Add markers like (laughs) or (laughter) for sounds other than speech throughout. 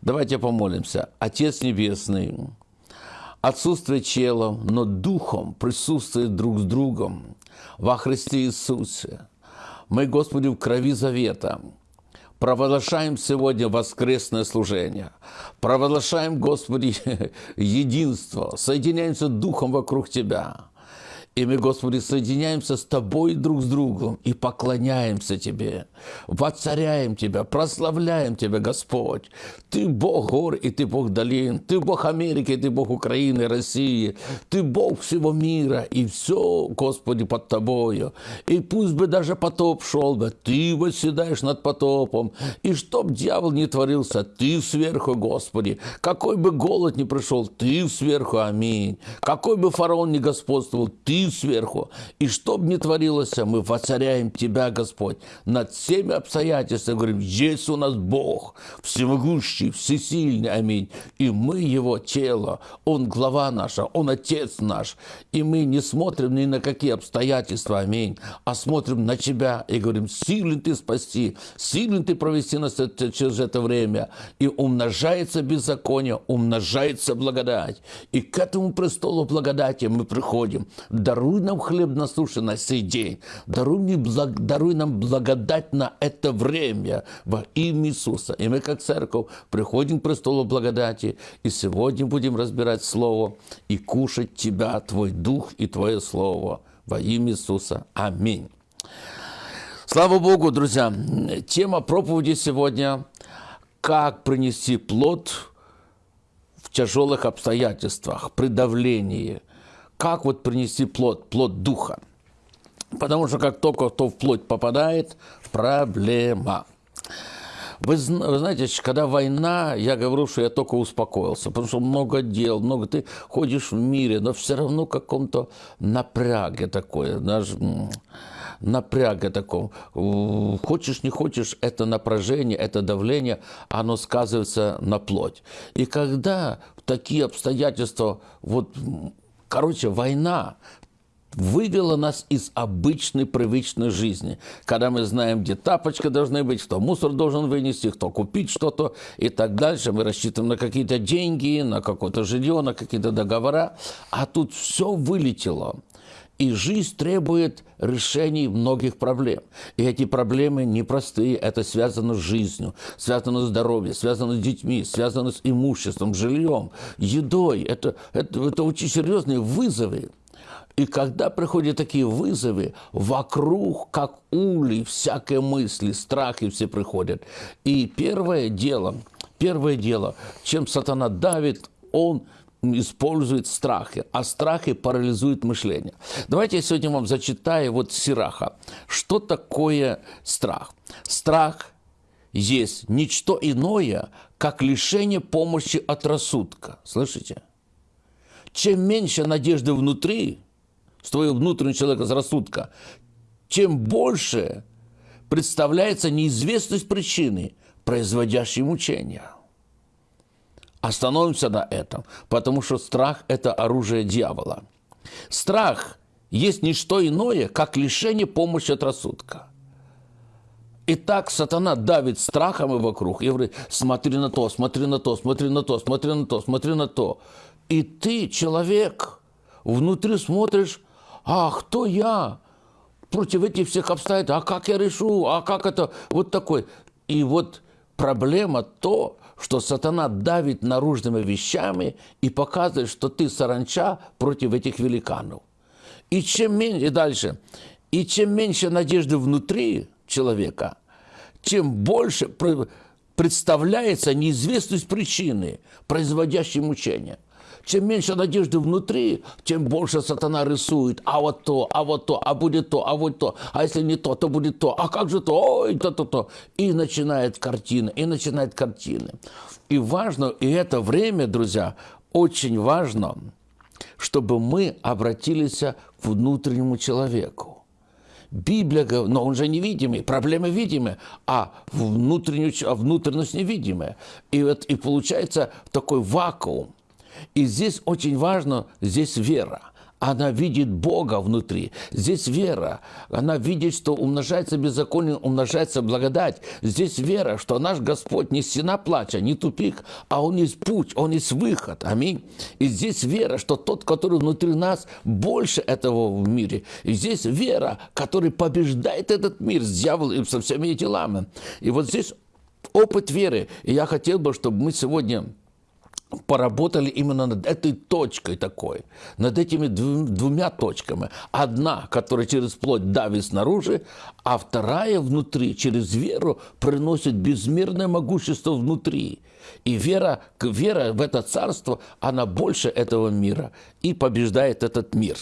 Давайте помолимся. Отец Небесный, отсутствие тела, но духом присутствует друг с другом во Христе Иисусе. Мы, Господи, в крови завета провозглашаем сегодня воскресное служение. Провозглашаем, Господи, (laughs) единство. Соединяемся духом вокруг Тебя. И мы, Господи, соединяемся с Тобой друг с другом и поклоняемся Тебе, воцаряем Тебя, прославляем Тебя, Господь. Ты Бог гор и Ты Бог долин, Ты Бог Америки, Ты Бог Украины, России, Ты Бог всего мира, и все, Господи, под Тобою. И пусть бы даже потоп шел бы, Ты восседаешь над потопом, и чтоб дьявол не творился, Ты сверху, Господи. Какой бы голод ни пришел, Ты сверху, аминь. Какой бы фараон ни господствовал, Ты сверху. И что бы ни творилось, мы воцаряем Тебя, Господь, над всеми обстоятельствами. Говорим, есть у нас Бог, всемогущий, всесильный, аминь. И мы Его тело, Он глава наша, Он Отец наш. И мы не смотрим ни на какие обстоятельства, аминь, а смотрим на Тебя и говорим, силен Ты спасти, силен Ты провести нас через это время. И умножается беззаконие, умножается благодать. И к этому престолу благодати мы приходим. Да даруй нам хлеб на суше на сей день, даруй, мне благ, даруй нам благодать на это время во имя Иисуса. И мы, как церковь, приходим к престолу благодати, и сегодня будем разбирать Слово и кушать Тебя, Твой Дух и Твое Слово во имя Иисуса. Аминь. Слава Богу, друзья! Тема проповеди сегодня – как принести плод в тяжелых обстоятельствах, при давлении – как вот принести плод, плод духа. Потому что как только кто в плоть попадает, проблема. Вы, вы знаете, когда война, я говорю, что я только успокоился, потому что много дел, много ты ходишь в мире, но все равно каком-то напряге такое, даже напряге таком. Хочешь, не хочешь, это напряжение, это давление, оно сказывается на плоть. И когда такие обстоятельства вот Короче, война вывела нас из обычной привычной жизни, когда мы знаем, где тапочка должны быть, кто мусор должен вынести, кто купить что-то и так дальше. Мы рассчитываем на какие-то деньги, на какое-то жилье, на какие-то договора, а тут все вылетело. И жизнь требует решений многих проблем. И эти проблемы непростые, это связано с жизнью, связано с здоровьем, связано с детьми, связано с имуществом, жильем, едой. Это, это, это очень серьезные вызовы. И когда приходят такие вызовы, вокруг, как улей, всякие мысли, страхи все приходят. И первое дело, первое дело, чем сатана давит, он использует страхи, а страхи парализуют мышление. Давайте я сегодня вам зачитаю вот Сираха. Что такое страх? Страх есть ничто иное, как лишение помощи от рассудка. Слышите? Чем меньше надежды внутри, с твоего внутреннего человека, с рассудка, чем больше представляется неизвестность причины, производящей мучения – Остановимся на этом, потому что страх – это оружие дьявола. Страх есть не что иное, как лишение помощи от рассудка. И так сатана давит страхом и вокруг. И говорит, смотри на то, смотри на то, смотри на то, смотри на то, смотри на то. И ты, человек, внутри смотришь, а кто я против этих всех обстоятельств? А как я решу? А как это? Вот такой. И вот проблема то, что сатана давит наружными вещами и показывает, что ты саранча против этих великанов. И чем меньше, и дальше, и чем меньше надежды внутри человека, чем больше представляется неизвестность причины, производящей мучения – чем меньше надежды внутри, тем больше сатана рисует. А вот то, а вот то, а будет то, а вот то. А если не то, то будет то. А как же то? Ой, то-то-то. И начинает картина, и начинает картины. И важно, и это время, друзья, очень важно, чтобы мы обратились к внутреннему человеку. Библия говорит, но он же невидимый, проблемы видимые, а внутреннюю, а внутренность невидимая. И, вот, и получается такой вакуум. И здесь очень важно, здесь вера. она видит Бога внутри. Здесь вера. Она видит, что умножается беззаконие, умножается благодать. Здесь вера, что наш Господь не стена плача, не тупик, а Он есть путь, Он есть выход. Аминь. И здесь вера, что тот, который внутри нас, больше этого в мире. И здесь вера, который побеждает этот мир с дьяволом и со всеми делами. И вот здесь опыт веры. И я хотел бы, чтобы мы сегодня поработали именно над этой точкой такой, над этими двумя точками. Одна, которая через плоть давит снаружи, а вторая внутри, через веру, приносит безмерное могущество внутри. И вера, вера в это царство, она больше этого мира и побеждает этот мир.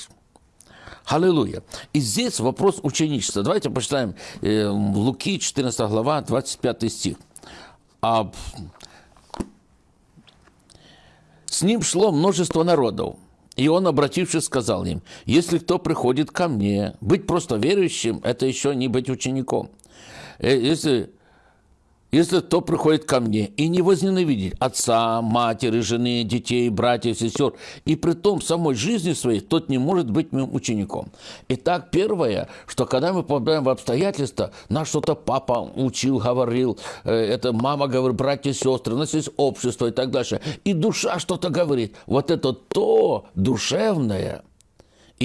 Аллилуйя. И здесь вопрос ученичества. Давайте почитаем э, Луки, 14 глава, 25 стих. С ним шло множество народов. И он, обратившись, сказал им, если кто приходит ко мне, быть просто верующим – это еще не быть учеником. Э, если если кто приходит ко мне и не возненавидит отца, матери, жены, детей, братьев, сестер, и при том самой жизни своей, тот не может быть моим учеником. Итак, первое, что когда мы попадаем в обстоятельства, нас что-то папа учил, говорил, э, это мама говорит, братья, сестры, у нас есть общество и так дальше, и душа что-то говорит. Вот это то душевное –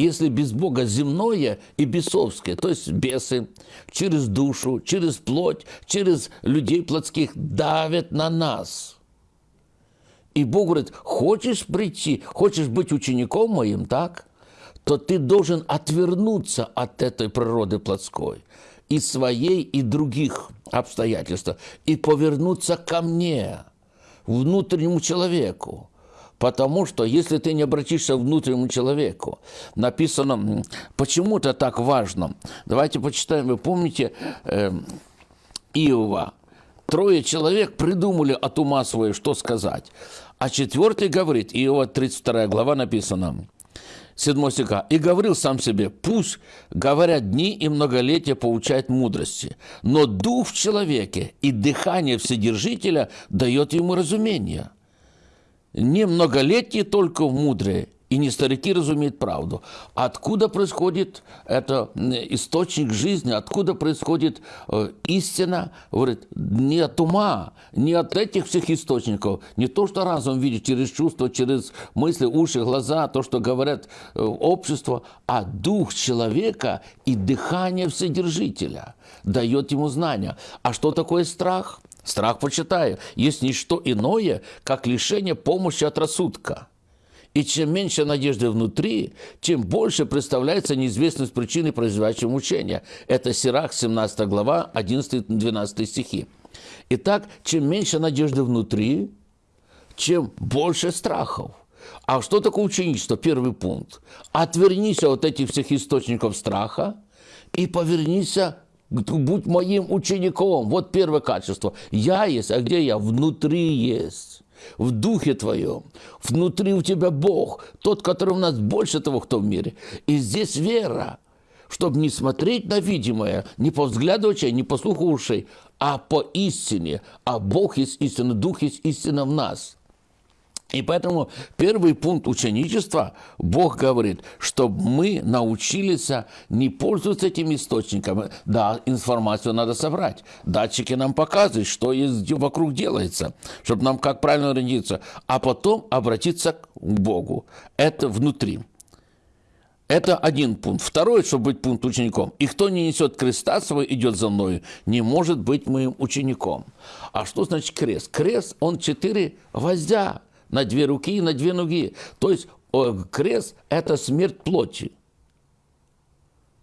если без Бога земное и бесовское, то есть бесы через душу, через плоть, через людей плотских давят на нас. И Бог говорит, хочешь прийти, хочешь быть учеником моим, так? То ты должен отвернуться от этой природы плотской и своей, и других обстоятельств, и повернуться ко мне, внутреннему человеку, Потому что если ты не обратишься к внутреннему человеку, написано, почему это так важно. Давайте почитаем, вы помните э, Иова. Трое человек придумали от ума своего, что сказать. А четвертый говорит, Иова 32 глава написано, 7 стиха. «И говорил сам себе, пусть, говорят, дни и многолетия получают мудрости, но дух в человеке и дыхание Вседержителя дает ему разумение» не многолетние только мудрые, и не старики разумеют правду. Откуда происходит это источник жизни, откуда происходит э, истина? Говорит, не от ума, не от этих всех источников, не то, что разум видит через чувства, через мысли, уши, глаза, то, что говорят э, общество, а дух человека и дыхание Вседержителя дает ему знания. А что такое страх? Страх, почитаю, есть не что иное, как лишение помощи от рассудка. И чем меньше надежды внутри, тем больше представляется неизвестность причины, производящей мучения. Это Сирах, 17 глава, 11-12 стихи. Итак, чем меньше надежды внутри, чем больше страхов. А что такое ученичество? Первый пункт. Отвернись от этих всех источников страха и повернись будь моим учеником. Вот первое качество. Я есть, а где я? Внутри есть. В духе твоем. Внутри у тебя Бог. Тот, который у нас больше того, кто в мире. И здесь вера чтобы не смотреть на видимое, не по взгляду очей, не по слуху ушей, а по истине. А Бог есть истина, Дух есть истина в нас. И поэтому первый пункт ученичества, Бог говорит, чтобы мы научились не пользоваться этими источниками. Да, информацию надо собрать. Датчики нам показывают, что вокруг делается, чтобы нам как правильно ориентироваться. А потом обратиться к Богу. Это внутри. Это один пункт. Второй, чтобы быть пункт учеником. И кто не несет креста свой, идет за мною, не может быть моим учеником. А что значит крест? Крест, он четыре гвоздя на две руки и на две ноги. То есть крест – это смерть плоти.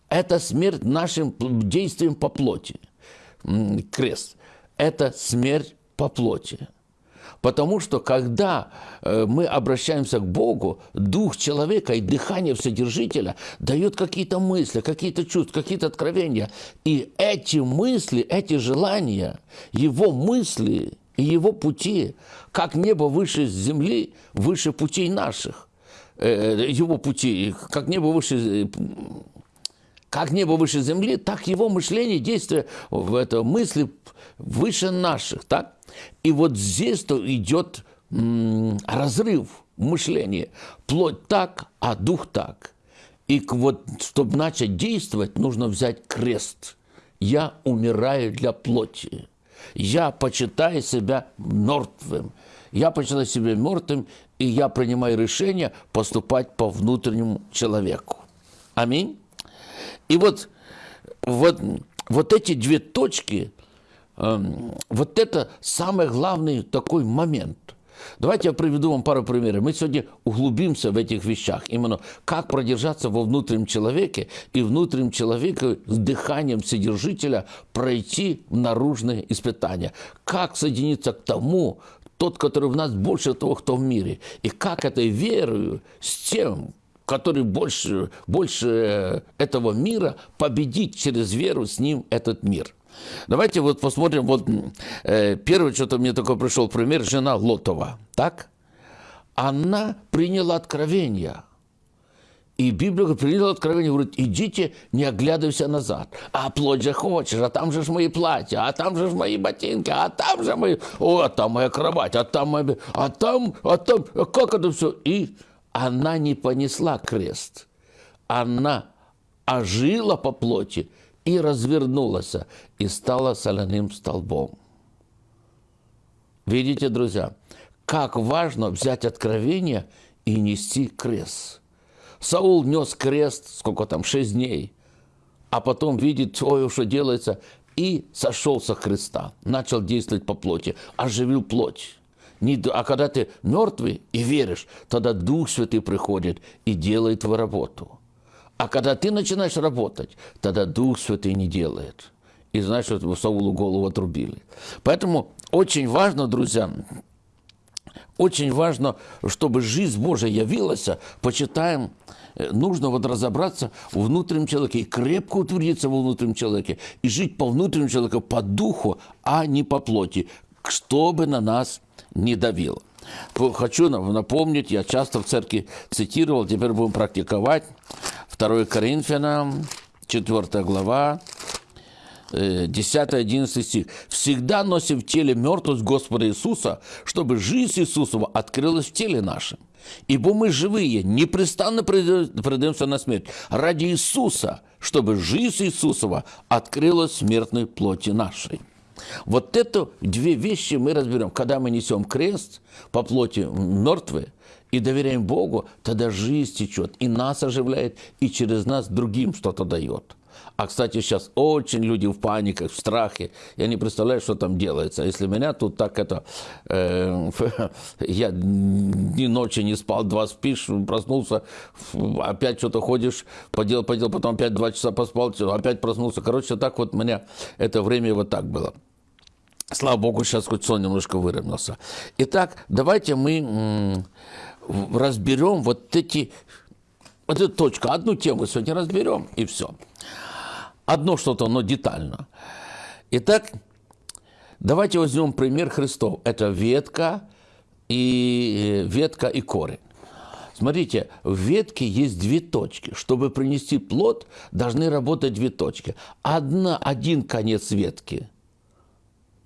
Это смерть нашим действием по плоти. Крест – это смерть по плоти. Потому что когда э, мы обращаемся к Богу, дух человека и дыхание Вседержителя дает какие-то мысли, какие-то чувства, какие-то откровения. И эти мысли, эти желания, его мысли и его пути, как небо выше земли, выше путей наших. Э, э, его пути, как небо выше как небо выше земли, так его мышление, действия, это, мысли выше наших. Так? И вот здесь-то идет разрыв мышления. Плоть так, а дух так. И вот, чтобы начать действовать, нужно взять крест. Я умираю для плоти. Я почитаю себя мертвым. Я почитаю себя мертвым, и я принимаю решение поступать по внутреннему человеку. Аминь. И вот, вот, вот эти две точки, э, вот это самый главный такой момент – Давайте я приведу вам пару примеров. Мы сегодня углубимся в этих вещах. Именно как продержаться во внутреннем человеке и внутреннем человеке с дыханием Содержителя пройти наружные испытания. Как соединиться к тому, тот, который в нас больше того, кто в мире. И как этой верою с тем, который больше, больше этого мира, победить через веру с ним этот мир – Давайте вот посмотрим, вот э, первое, что-то мне такой пришел пример, жена Лотова, так? Она приняла откровение. И Библия приняла откровение, говорит, идите, не оглядывайся назад. А плоть же хочешь, а там же ж мои платья, а там же ж мои ботинки, а там же мои, о, а там моя кровать, а там моя, а там, а там, как это все? И она не понесла крест. Она ожила по плоти, и развернулась, и стала соляным столбом. Видите, друзья, как важно взять откровение и нести крест. Саул нес крест, сколько там, шесть дней, а потом видит, ой, что делается, и сошел со креста, начал действовать по плоти, оживил плоть. А когда ты мертвый и веришь, тогда Дух Святый приходит и делает твою работу – а когда ты начинаешь работать, тогда Дух Святый не делает. И знаешь, что Саулу голову отрубили. Поэтому очень важно, друзья, очень важно, чтобы жизнь Божия явилась, почитаем, э, нужно вот разобраться в внутреннем человеке и крепко утвердиться во внутреннем человеке и жить по внутреннему человеку, по духу, а не по плоти, чтобы на нас не давило. Хочу напомнить, я часто в церкви цитировал, теперь будем практиковать. 2 Коринфянам, 4 глава, 10-11 э, стих. «Всегда носим в теле мертвость Господа Иисуса, чтобы жизнь Иисусова открылась в теле нашем. Ибо мы живые, непрестанно предаемся на смерть ради Иисуса, чтобы жизнь Иисусова открылась в смертной плоти нашей». Вот это две вещи мы разберем. Когда мы несем крест по плоти мертвые и доверяем Богу, тогда жизнь течет, и нас оживляет, и через нас другим что-то дает. А, кстати, сейчас очень люди в паниках, в страхе. Я не представляю, что там делается. Если меня тут так это... Э, (laughs) я ни ночи не спал, два спишь, проснулся, опять что-то ходишь, поделал, поделал, потом опять два часа поспал, опять проснулся. Короче, так вот меня это время вот так было. Слава Богу, сейчас хоть сон немножко выровнялся. Итак, давайте мы разберем вот эти, вот эту точку. Одну тему сегодня разберем, и все. Одно что-то, но детально. Итак, давайте возьмем пример Христов. Это ветка и, ветка и корень. Смотрите, в ветке есть две точки. Чтобы принести плод, должны работать две точки. Одна, один конец ветки –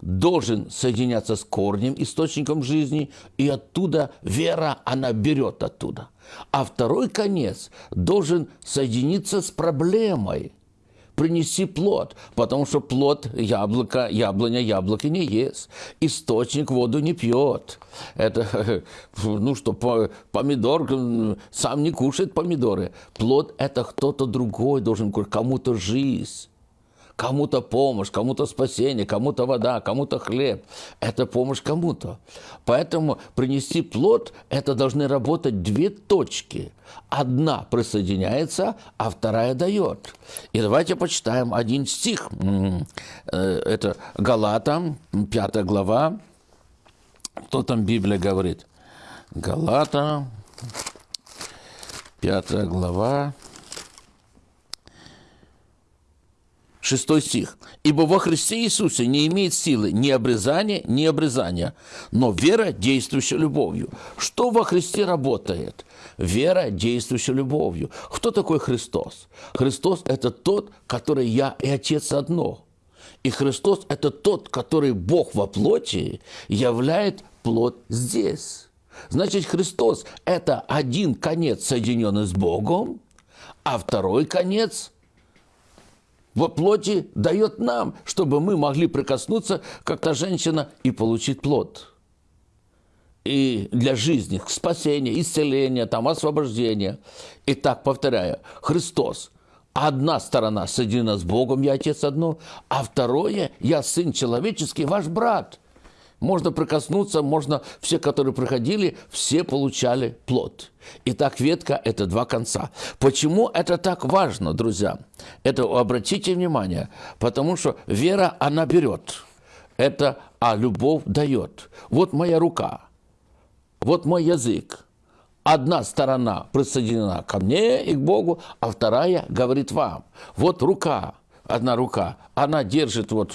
должен соединяться с корнем, источником жизни, и оттуда вера, она берет оттуда. А второй конец должен соединиться с проблемой, принеси плод, потому что плод яблоко, яблоня яблоки не ест, источник воду не пьет. Это, (laughs) ну что, помидор сам не кушает помидоры. Плод – это кто-то другой должен кому-то жизнь. Кому-то помощь, кому-то спасение, кому-то вода, кому-то хлеб. Это помощь кому-то. Поэтому принести плод, это должны работать две точки. Одна присоединяется, а вторая дает. И давайте почитаем один стих. Э, это Галатам, 5 глава. Что там Библия говорит? Галата, 5 глава. Шестой стих. «Ибо во Христе Иисусе не имеет силы ни обрезания, ни обрезания, но вера, действующая любовью». Что во Христе работает? Вера, действующая любовью. Кто такой Христос? Христос – это тот, который я и Отец одно. И Христос – это тот, который Бог во плоти являет плод здесь. Значит, Христос – это один конец, соединенный с Богом, а второй конец во плоти дает нам, чтобы мы могли прикоснуться, как та женщина, и получить плод. И для жизни, спасения, исцеления, там, освобождения. Итак, повторяю, Христос – одна сторона соединена с Богом, я Отец одно, а второе, я Сын Человеческий, ваш брат. Можно прикоснуться, можно, все, которые приходили, все получали плод. Итак, ветка – это два конца. Почему это так важно, друзья? Это обратите внимание, потому что вера, она берет. Это, а любовь дает. Вот моя рука, вот мой язык, Одна сторона присоединена ко мне и к Богу, а вторая говорит вам. Вот рука, одна рука, она держит вот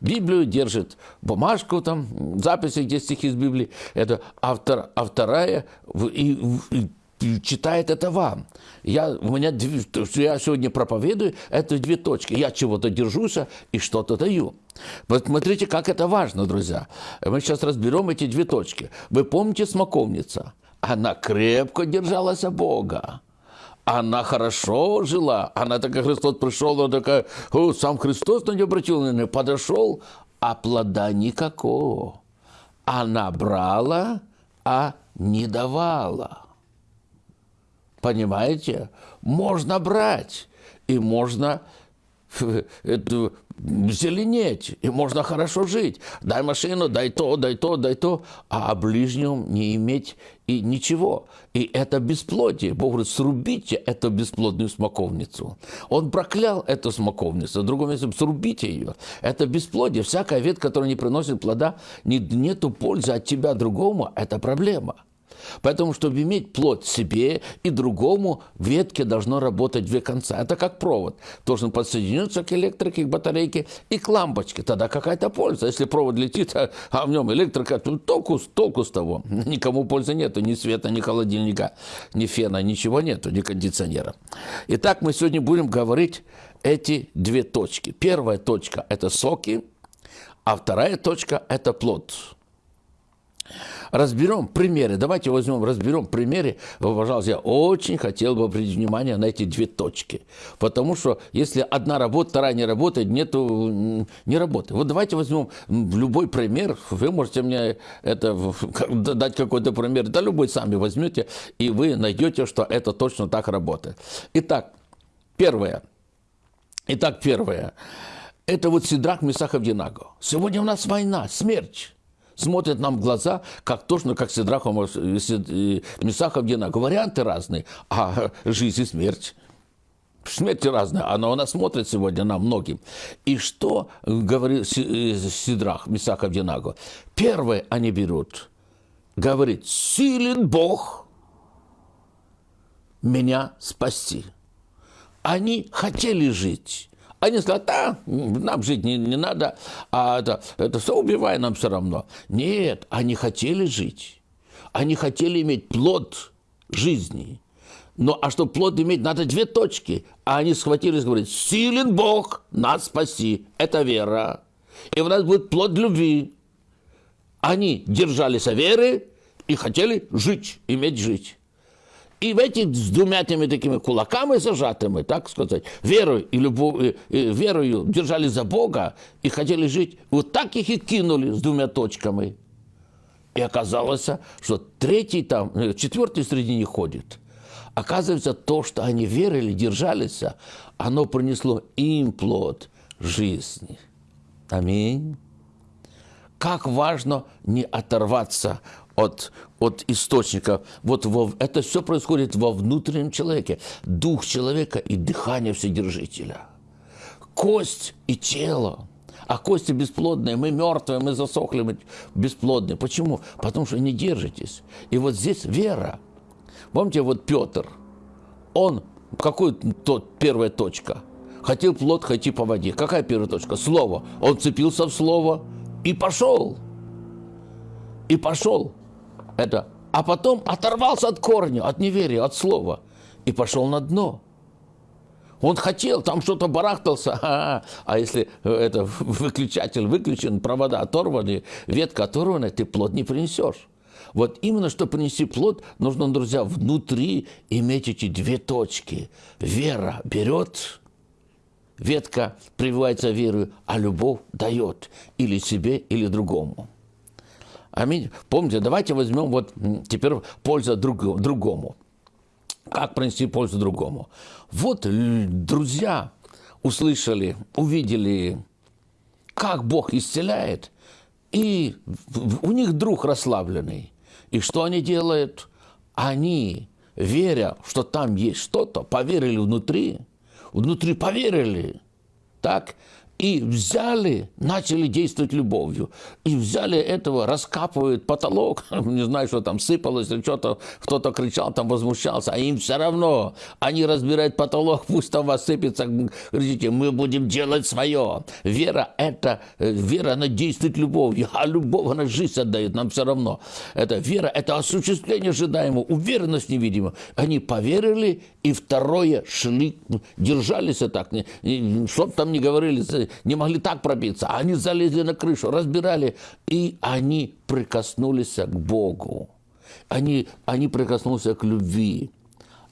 Библию, держит бумажку там, записи, где стихи из Библии, это, а, втор, а вторая и, и, читает это вам. Я, у меня, я сегодня проповедую, это две точки. Я чего-то держусь и что-то даю. Посмотрите, как это важно, друзья. Мы сейчас разберем эти две точки. Вы помните смоковница – она крепко держалась Бога. Она хорошо жила. Она такая, Христос пришел, она такая, О, сам Христос на нее обратил, на нее подошел, а плода никакого. Она брала, а не давала. Понимаете? Можно брать, и можно (laughs) зеленеть, и можно хорошо жить. Дай машину, дай то, дай то, дай то, а о ближнем не иметь и ничего. И это бесплодие. Бог говорит, срубите эту бесплодную смоковницу. Он проклял эту смоковницу, в другом месте, срубите ее. Это бесплодие. Всякая ветка, которая не приносит плода, не, нету пользы от тебя другому, это проблема. Поэтому, чтобы иметь плод себе и другому, ветке должно работать две конца. Это как провод. Должен подсоединиться к электрике, к батарейке и к лампочке. Тогда какая-то польза. Если провод летит, а, а в нем электрика, то толку, толку с того. (laughs) Никому пользы нету. Ни света, ни холодильника, ни фена, ничего нету, ни кондиционера. Итак, мы сегодня будем говорить эти две точки. Первая точка – это соки, а вторая точка – это плод. Разберем примеры. Давайте возьмем, разберем примеры. Пожалуйста, я очень хотел бы обратить внимание на эти две точки. Потому что если одна работа, вторая не работает, нету, не работы. Вот давайте возьмем любой пример. Вы можете мне это, дать какой-то пример. Да любой сами возьмете, и вы найдете, что это точно так работает. Итак, первое. Итак, первое. Это вот Сидрах Месахов Динаго. Сегодня у нас война, смерть смотрят нам в глаза, как точно, как Сидрахов, Месахов, Геннадий. Варианты разные, а жизнь и смерть. Смерть разная, она у нас смотрит сегодня на многим. И что говорит Сидрах, Мисахов Динагу? Первое они берут, говорит, силен Бог меня спасти. Они хотели жить. Они сказали, да, нам жить не, не надо, а это, это все убивай нам все равно. Нет, они хотели жить. Они хотели иметь плод жизни. Но а чтобы плод иметь, надо две точки. А они схватились и говорят, силен Бог, нас спаси. Это вера. И у нас будет плод любви. Они держались о веры и хотели жить, иметь жить. И в этих с двумя теми такими кулаками зажатыми, так сказать, верой и любовью, верою держали за Бога и хотели жить, вот так их и кинули с двумя точками. И оказалось, что третий там, э, четвертый среди них ходит. Оказывается, то, что они верили, держались, оно принесло им плод жизни. Аминь. Как важно не оторваться от, от источника. Вот во, это все происходит во внутреннем человеке. Дух человека и дыхание Вседержителя. Кость и тело. А кости бесплодные, мы мертвые, мы засохли, мы бесплодные. Почему? Потому что не держитесь. И вот здесь вера. Помните, вот Петр, он, какой тот первая точка? Хотел плод, хоти по воде. Какая первая точка? Слово. Он цепился в слово и пошел. И пошел это, а потом оторвался от корня, от неверия, от слова и пошел на дно. Он хотел, там что-то барахтался, (laughs) а, а если это (laughs) выключатель выключен, провода оторваны, ветка оторвана, ты плод не принесешь. Вот именно, чтобы принести плод, нужно, друзья, внутри иметь эти две точки. Вера берет, ветка прививается верою, а любовь дает или себе, или другому. Аминь. Помните, давайте возьмем вот теперь пользу друг, другому. Как принести пользу другому? Вот друзья услышали, увидели, как Бог исцеляет, и у них друг расслабленный. И что они делают? Они, веря, что там есть что-то, поверили внутри, внутри поверили, так, и взяли, начали действовать любовью. И взяли этого, раскапывают потолок, (laughs) не знаю, что там сыпалось, или что-то, кто-то кричал, там возмущался, а им все равно. Они разбирают потолок, (laughs) пусть там вас сыпется, говорите, мы будем делать свое. Вера – это, э, вера, она действует любовью, а любовь, она жизнь отдает, нам все равно. Это вера – это осуществление ожидаемого, уверенность невидимая. Они поверили, и второе шли, держались так, что там не говорили, не могли так пробиться. Они залезли на крышу, разбирали, и они прикоснулись к Богу. Они, они прикоснулись к любви.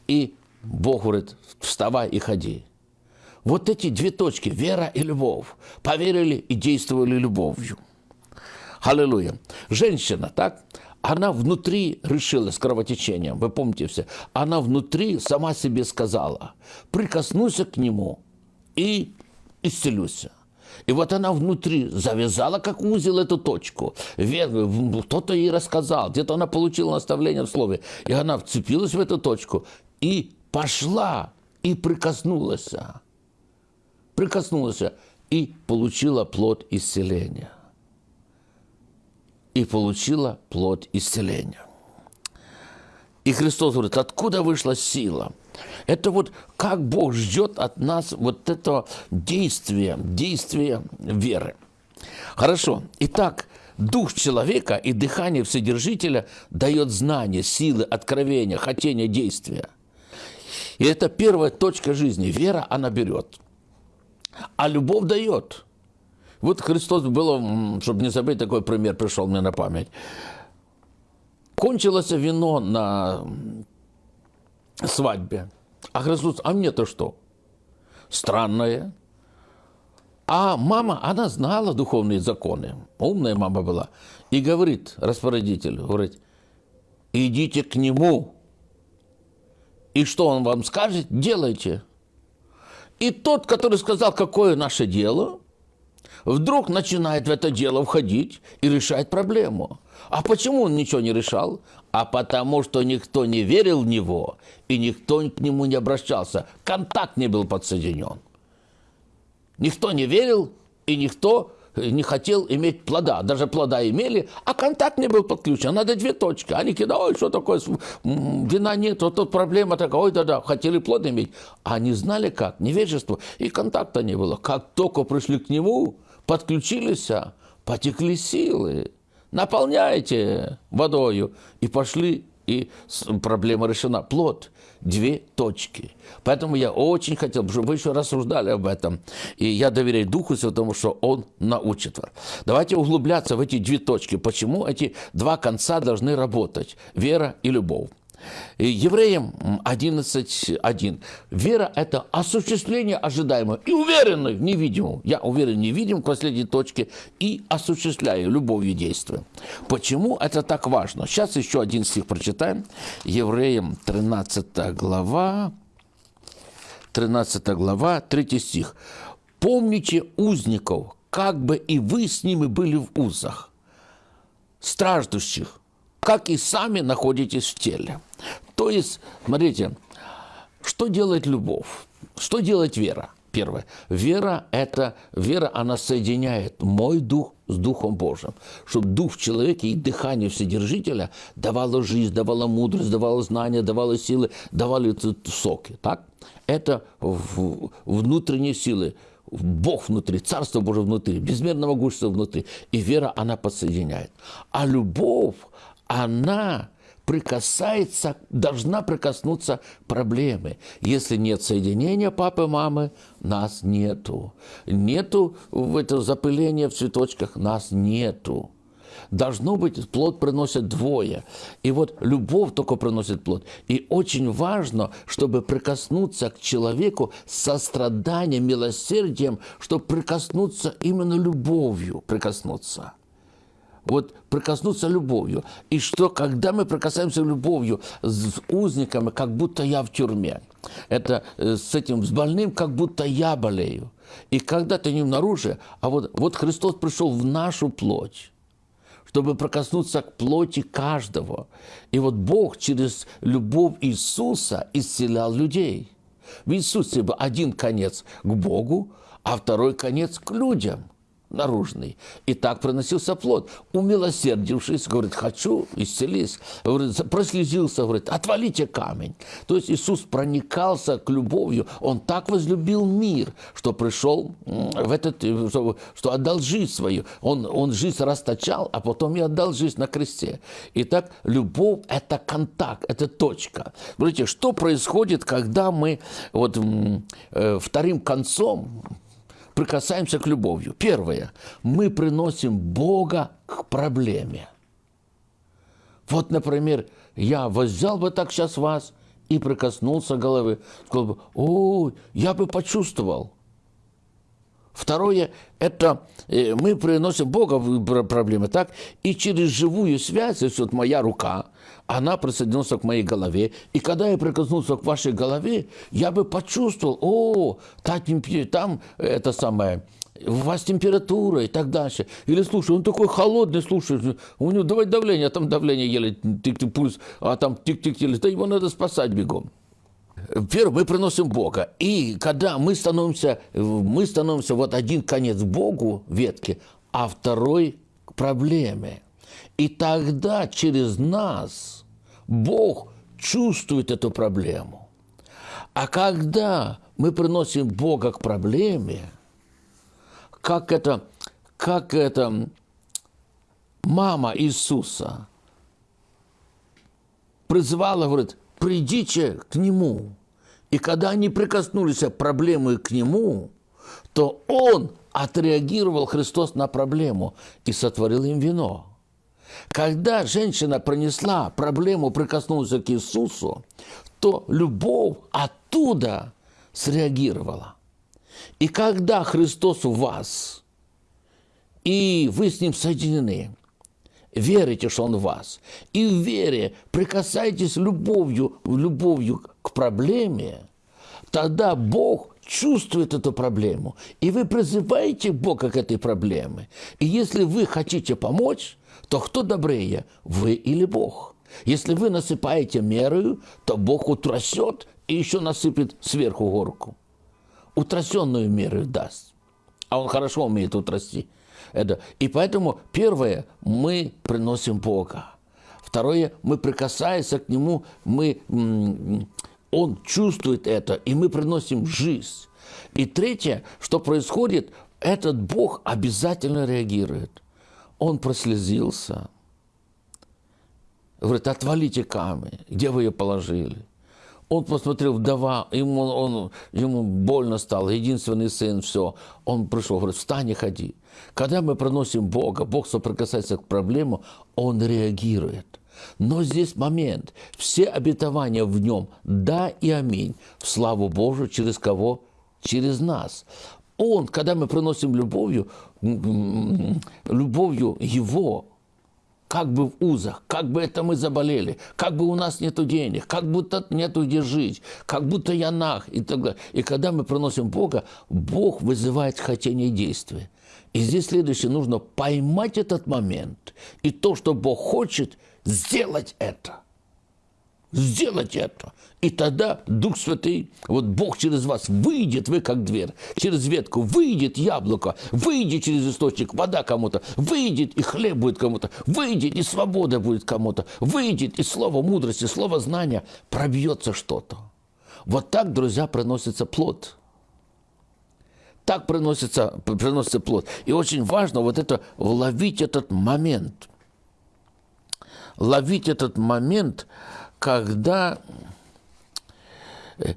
И Бог говорит, вставай и ходи. Вот эти две точки, вера и любовь, поверили и действовали любовью. Аллилуйя. Женщина, так, она внутри решила с кровотечением, вы помните все, она внутри сама себе сказала, прикоснусь к нему и исцелюсь. И вот она внутри завязала как узел эту точку. Кто-то ей рассказал, где-то она получила наставление в слове. И она вцепилась в эту точку и пошла, и прикоснулась. Прикоснулась и получила плод исцеления. И получила плод исцеления. И Христос говорит, откуда вышла сила – это вот как Бог ждет от нас вот этого действия, действия веры. Хорошо. Итак, дух человека и дыхание Вседержителя дает знание, силы, откровения, хотение, действия. И это первая точка жизни. Вера она берет. А любовь дает. Вот Христос было, чтобы не забыть, такой пример пришел мне на память. Кончилось вино на свадьбе. А Христос, а мне-то что? Странное. А мама, она знала духовные законы. Умная мама была. И говорит распорядителю, говорит, идите к нему. И что он вам скажет, делайте. И тот, который сказал, какое наше дело, вдруг начинает в это дело входить и решать проблему. А почему он ничего не решал? А потому что никто не верил в него, и никто к нему не обращался. Контакт не был подсоединен. Никто не верил, и никто не хотел иметь плода. Даже плода имели, а контакт не был подключен. Надо две точки. Они кидали, ой, что такое, вина нет, вот тут проблема такая, ой, да-да, хотели плод иметь. А они знали как, невежество, и контакта не было. Как только пришли к нему, подключились, а, потекли силы наполняйте водою. И пошли, и проблема решена. Плод – две точки. Поэтому я очень хотел, чтобы вы еще рассуждали об этом. И я доверяю Духу Святому, что Он научит вас. Давайте углубляться в эти две точки. Почему эти два конца должны работать – вера и любовь. Евреям 11.1. Вера – это осуществление ожидаемого и уверенный в невидимом. Я уверен в невидимом к последней точке и осуществляю любовью действия. Почему это так важно? Сейчас еще один стих прочитаем. Евреям 13 глава, 13 глава, 3 стих. «Помните узников, как бы и вы с ними были в узах, страждущих, как и сами находитесь в теле. То есть, смотрите, что делает любовь? Что делает вера? Первое. Вера – это, вера, она соединяет мой дух с Духом Божьим. Чтобы дух в человеке и дыхание Вседержителя давало жизнь, давало мудрость, давало знания, давало силы, давало соки. Так? Это внутренние силы. Бог внутри, Царство Божие внутри, безмерного могущества внутри. И вера, она подсоединяет. А любовь, она прикасается, должна прикоснуться проблемы. Если нет соединения папы, мамы, нас нету. Нету это запыление в цветочках, нас нету. Должно быть, плод приносит двое. И вот любовь только приносит плод. И очень важно, чтобы прикоснуться к человеку с состраданием, милосердием, чтобы прикоснуться именно любовью, прикоснуться вот прикоснуться любовью. И что, когда мы прикасаемся любовью с узниками, как будто я в тюрьме. Это э, с этим, с больным, как будто я болею. И когда ты не наружу, а вот, вот Христос пришел в нашу плоть, чтобы прикоснуться к плоти каждого. И вот Бог через любовь Иисуса исцелял людей. В Иисусе был один конец к Богу, а второй конец к людям – наружный. И так приносился плод. Умилосердившись, говорит, хочу, исцелись. Говорит, прослезился, говорит, отвалите камень. То есть Иисус проникался к любовью. Он так возлюбил мир, что пришел в этот, что, что отдал жизнь свою. Он, он жизнь расточал, а потом и отдал жизнь на кресте. Итак, любовь – это контакт, это точка. Смотрите, что происходит, когда мы вот, э, вторым концом прикасаемся к любовью. Первое. Мы приносим Бога к проблеме. Вот, например, я взял бы так сейчас вас и прикоснулся головы. Сказал бы, ой, я бы почувствовал. Второе, это э, мы приносим Бога в проблемы, так? И через живую связь, если вот моя рука, она присоединилась к моей голове. И когда я прикоснулся к вашей голове, я бы почувствовал, о, та там это самое, у вас температура и так дальше. Или, слушай, он такой холодный, слушай, у него давай давление, а там давление еле, тик-тик, пульс, а там тик-тик, еле, да его надо спасать бегом. Первое, мы приносим Бога. И когда мы становимся, мы становимся вот один конец Богу ветки, а второй к проблеме. И тогда через нас Бог чувствует эту проблему. А когда мы приносим Бога к проблеме, как это, как это мама Иисуса призывала, говорит, придите к Нему. И когда они прикоснулись к проблеме к Нему, то Он отреагировал, Христос, на проблему и сотворил им вино. Когда женщина пронесла проблему, прикоснулась к Иисусу, то любовь оттуда среагировала. И когда Христос у вас, и вы с Ним соединены, верите, что Он в вас, и в вере прикасаетесь любовью, любовью к проблеме, тогда Бог чувствует эту проблему, и вы призываете Бога к этой проблеме. И если вы хотите помочь, то кто добрее, вы или Бог? Если вы насыпаете мерою, то Бог утрясет и еще насыпет сверху горку. Утрясенную меру даст. А Он хорошо умеет утрясти. Это. И поэтому первое, мы приносим Бога. Второе, мы прикасаясь к Нему, мы, Он чувствует это, и мы приносим жизнь. И третье, что происходит, этот Бог обязательно реагирует. Он прослезился. Говорит, отвалите камень. Где вы ее положили? Он посмотрел, вдова, ему, он, ему больно стало, единственный сын, все. Он пришел, говорит, встань и ходи. Когда мы приносим Бога, Бог соприкасается к проблему, Он реагирует. Но здесь момент. Все обетования в нем «да» и «аминь» в славу Божию через кого? Через нас. Он, когда мы приносим любовью, любовью Его, как бы в узах, как бы это мы заболели, как бы у нас нету денег, как будто нету где жить, как будто я нах и так далее. И когда мы приносим Бога, Бог вызывает хотение действия. И здесь следующее, нужно поймать этот момент. И то, что Бог хочет, сделать это сделать это. И тогда Дух Святый, вот Бог через вас выйдет, вы как дверь, через ветку выйдет яблоко, выйдет через источник вода кому-то, выйдет и хлеб будет кому-то, выйдет и свобода будет кому-то, выйдет и слово мудрости, слово знания, пробьется что-то. Вот так, друзья, приносится плод. Так приносится, приносится плод. И очень важно вот это, ловить этот момент. Ловить этот момент, когда, э,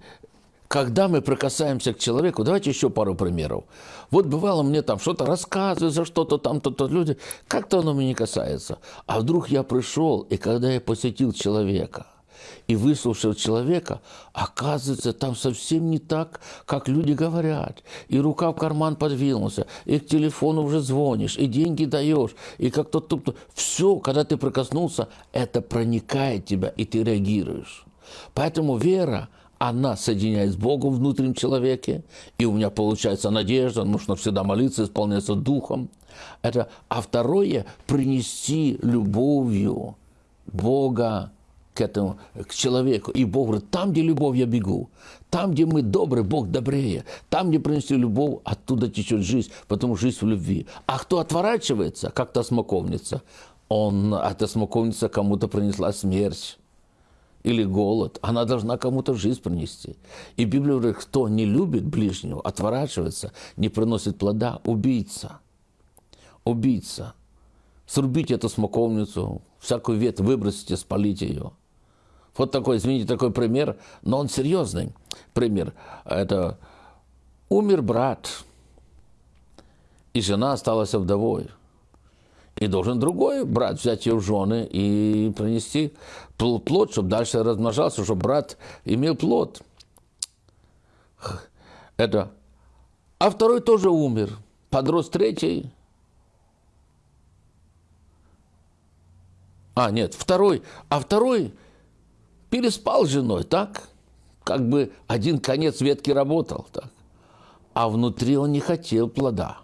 когда мы прикасаемся к человеку, давайте еще пару примеров. Вот бывало мне там что-то рассказывают за что-то там, то-то люди, как-то оно меня не касается. А вдруг я пришел, и когда я посетил человека – и выслушав человека, оказывается, там совсем не так, как люди говорят. И рука в карман подвинулся, и к телефону уже звонишь, и деньги даешь, и как-то тут... Все, когда ты прикоснулся, это проникает тебя, и ты реагируешь. Поэтому вера, она соединяет с Богом внутреннем человеке, и у меня получается надежда, нужно всегда молиться, исполняться Духом. Это, а второе – принести любовью Бога к этому, к человеку. И Бог говорит, там, где любовь, я бегу. Там, где мы добры, Бог добрее. Там, где принесли любовь, оттуда течет жизнь, потому что жизнь в любви. А кто отворачивается, как та смоковница, он, эта смоковница кому-то принесла смерть или голод, она должна кому-то жизнь принести. И Библия говорит, кто не любит ближнего, отворачивается, не приносит плода, убийца. Убийца. Срубите эту смоковницу, всякую ветвь выбросите, спалите ее. Вот такой, извините, такой пример, но он серьезный пример. Это умер брат, и жена осталась вдовой. И должен другой брат взять ее в жены и принести плод, чтобы дальше размножался, чтобы брат имел плод. Это. А второй тоже умер. Подрос третий. А, нет, второй. А второй переспал с женой, так? Как бы один конец ветки работал, так? А внутри он не хотел плода.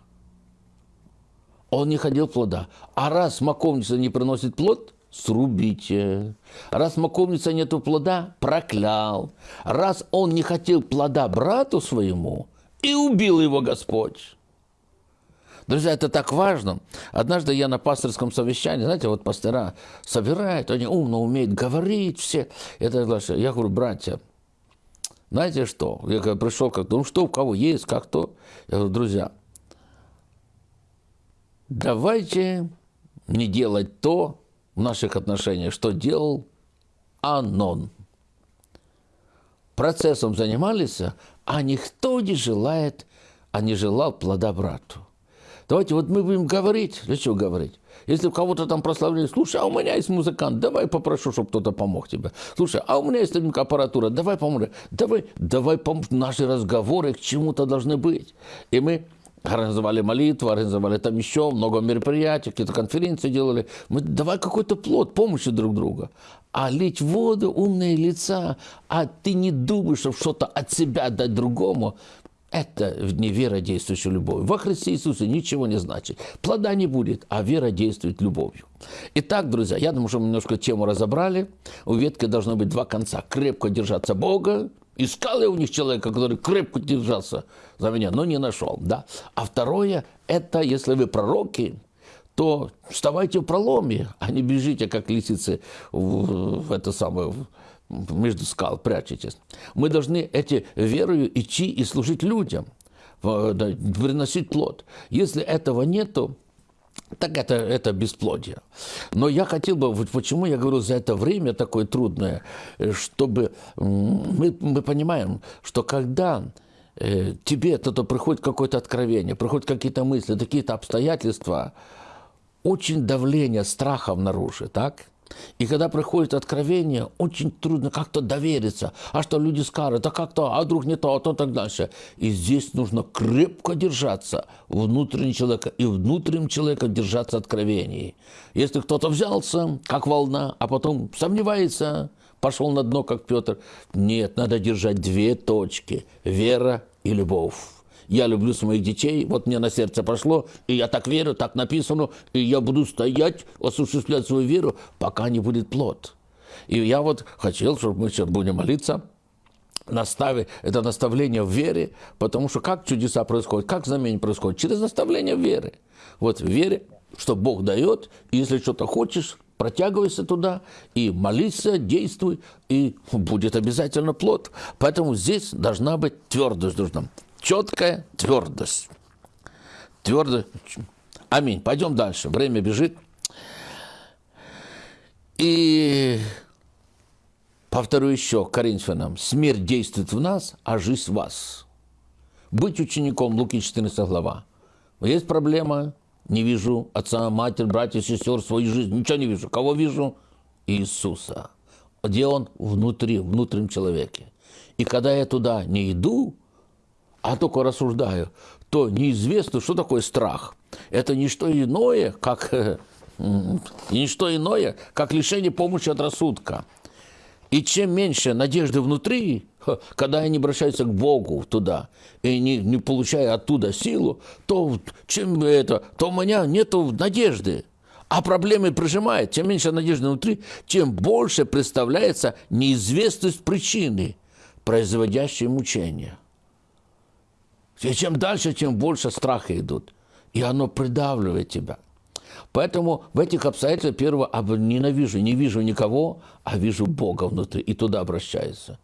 Он не хотел плода. А раз смоковница не приносит плод, срубите. Раз смоковница нету плода, проклял. Раз он не хотел плода брату своему, и убил его Господь. Друзья, это так важно. Однажды я на пасторском совещании, знаете, вот пастора собирают, они умно умеют говорить все. Это я говорю, братья, знаете что? Я когда пришел, как ну что, у кого есть, как то. Я говорю, друзья, давайте не делать то в наших отношениях, что делал Анон. Процессом занимались, а никто не желает, а не желал плода брату. Давайте вот мы будем говорить. Для чего говорить? Если кого-то там прославляли, слушай, а у меня есть музыкант, давай попрошу, чтобы кто-то помог тебе. Слушай, а у меня есть аппаратура, давай поможем. Давай, давай поможем. Наши разговоры к чему-то должны быть. И мы организовали молитву, организовали там еще много мероприятий, какие-то конференции делали. Мы давай какой-то плод помощи друг друга. А лить воду, умные лица, а ты не думаешь, чтобы что-то от себя дать другому, это не вера, действующая любовью. Во Христе Иисусе ничего не значит. Плода не будет, а вера действует любовью. Итак, друзья, я думаю, что мы немножко тему разобрали. У ветки должно быть два конца. Крепко держаться Бога. Искал я у них человека, который крепко держался за меня, но не нашел. Да? А второе, это если вы пророки, то вставайте в проломе, а не бежите, как лисицы, в, в это самое, между скал прячетесь. Мы должны эти верою идти и служить людям, приносить плод. Если этого нету, так это, это бесплодие. Но я хотел бы, вот почему я говорю за это время такое трудное, чтобы мы, мы понимаем, что когда э, тебе это приходит какое-то откровение, приходят какие-то мысли, какие-то обстоятельства, очень давление страха наружу, так? И когда приходит откровение, очень трудно как-то довериться. А что люди скажут, а как-то, а вдруг не то, а то так дальше. И здесь нужно крепко держаться внутреннего человека и внутренним человеком держаться откровений. Если кто-то взялся, как волна, а потом сомневается, пошел на дно, как Петр. Нет, надо держать две точки – вера и любовь я люблю своих детей, вот мне на сердце пошло, и я так верю, так написано, и я буду стоять, осуществлять свою веру, пока не будет плод. И я вот хотел, чтобы мы сейчас будем молиться, настави, это наставление в вере, потому что как чудеса происходят, как знамение происходит? Через наставление в вере. Вот в вере, что Бог дает, и если что-то хочешь, протягивайся туда и молись, действуй, и будет обязательно плод. Поэтому здесь должна быть твердость. Должна четкая твердость. Твердо. Аминь. Пойдем дальше. Время бежит. И Повторю еще Коринфянам. Смерть действует в нас, а жизнь в вас. Быть учеником, Луки 14 глава. Есть проблема, не вижу отца, матерь, братьев, сестер, свою жизнь, ничего не вижу. Кого вижу? Иисуса. Где Он? Внутри, в внутреннем человеке. И когда я туда не иду, а только рассуждаю, то неизвестно, что такое страх. Это не что иное, как, (laughs) не что иное, как лишение помощи от рассудка. И чем меньше надежды внутри, когда они обращаются к Богу туда, и не, не получая оттуда силу, то, чем это, то у меня нет надежды. А проблемы прижимает. Чем меньше надежды внутри, тем больше представляется неизвестность причины, производящей мучения. И чем дальше, тем больше страха идут. И оно придавливает тебя. Поэтому в этих обстоятельствах, первое, ненавижу, не вижу никого, а вижу Бога внутри, и туда обращается.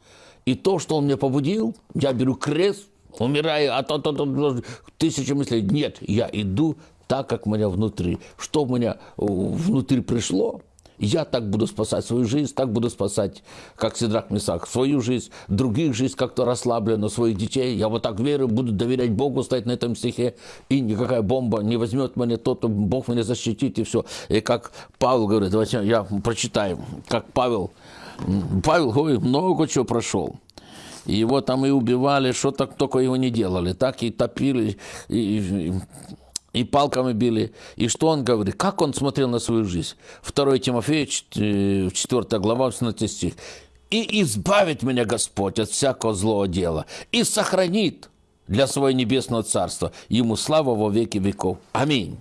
И то, что Он меня побудил, я беру крест, умираю, а то, то, то, тысячи мыслей. Нет, я иду так, как у меня внутри. Что у меня внутри пришло, я так буду спасать свою жизнь, так буду спасать, как Сидрак Месах, свою жизнь, других жизнь как-то расслабленно, своих детей. Я вот так верю, буду доверять Богу, стоять на этом стихе, и никакая бомба не возьмет меня, тот, Бог меня защитит, и все. И как Павел говорит, давайте я прочитаю, как Павел, Павел говорит, много чего прошел. Его там и убивали, что так только его не делали. Так и топили, и, и и палками били. И что он говорит? Как он смотрел на свою жизнь? 2 Тимофея, 4 э, глава, 18 стих. «И избавит меня Господь от всякого злого дела, и сохранит для своего небесного царства. Ему слава во веки веков. Аминь»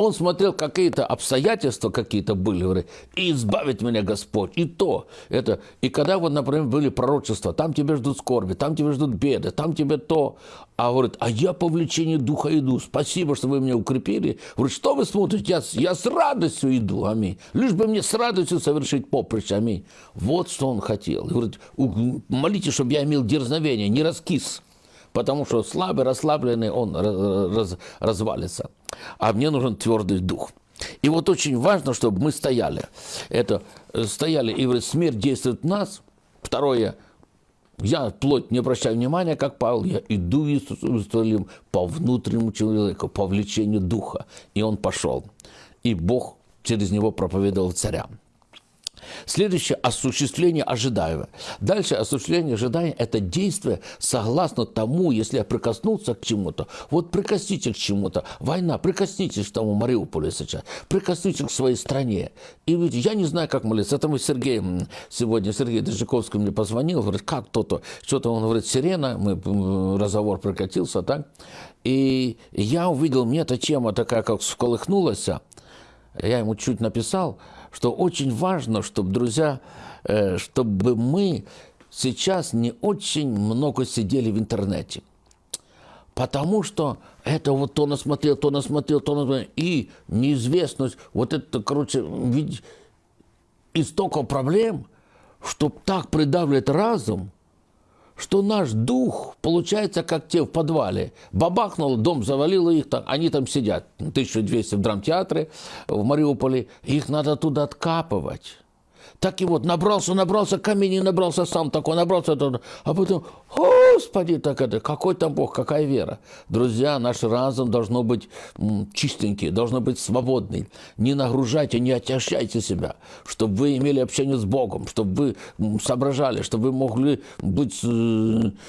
он смотрел какие-то обстоятельства какие-то были, и избавит меня Господь, и то, это, и когда вот, например, были пророчества, там тебя ждут скорби, там тебя ждут беды, там тебе то, а говорит, а я по влечению духа иду, спасибо, что вы меня укрепили, говорит, что вы смотрите, я, я с радостью иду, аминь, лишь бы мне с радостью совершить поприще, аминь, вот что он хотел, говорит, молите, чтобы я имел дерзновение, не раскис, потому что слабый, расслабленный, он раз, развалится. А мне нужен твердый дух. И вот очень важно, чтобы мы стояли. Это э, стояли, и говорит, смерть действует в нас. Второе, я плоть не обращаю внимания, как Павел, я иду Иерусалим по внутреннему человеку, по влечению духа. И он пошел. И Бог через него проповедовал царям. Следующее – осуществление ожидаемого. Дальше осуществление ожидания – это действие согласно тому, если я прикоснулся к чему-то. Вот прикоснитесь к чему-то. Война, прикоснитесь к тому Мариуполю сейчас. Прикоснитесь к своей стране. И ведь я не знаю, как молиться. Это мы Сергей, сегодня Сергей Дежиковский мне позвонил, говорит, как то-то. Что-то он говорит, сирена, мы, разговор прекратился, так? И я увидел, мне эта тема такая, как всколыхнулась. Я ему чуть написал – что очень важно, чтобы, друзья, э, чтобы мы сейчас не очень много сидели в интернете. Потому что это вот то насмотрел, то насмотрел, то насмотрел. И неизвестность, вот это, короче, ведь истоков проблем, что так придавливает разум – что наш дух получается как те в подвале. Бабахнул, дом завалило их, там, они там сидят, 1200 в драмтеатре в Мариуполе, их надо туда откапывать. Так и вот набрался, набрался камень, набрался сам такой, набрался, а потом, Господи, так это, какой там Бог, какая вера. Друзья, наш разум должно быть чистенький, должно быть свободный. Не нагружайте, не отягощайте себя, чтобы вы имели общение с Богом, чтобы вы соображали, чтобы вы могли быть э,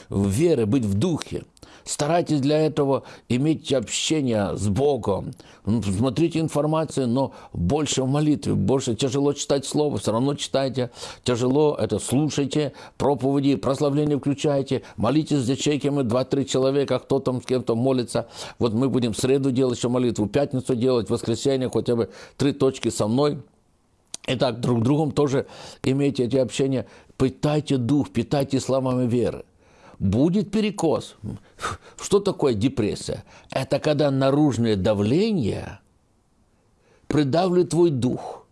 в вере, быть в духе. Старайтесь для этого иметь общение с Богом. Смотрите информацию, но больше в молитве, больше тяжело читать Слово, все равно читайте. Тяжело это слушайте, проповеди, прославление включайте, молитесь с ячейками, два-три человека, кто там с кем-то молится. Вот мы будем в среду делать еще молитву, пятницу делать, в воскресенье хотя бы три точки со мной. Итак, друг другом тоже имейте эти общения. Питайте дух, питайте словами веры будет перекос. Что такое депрессия? Это когда наружное давление придавливает твой дух.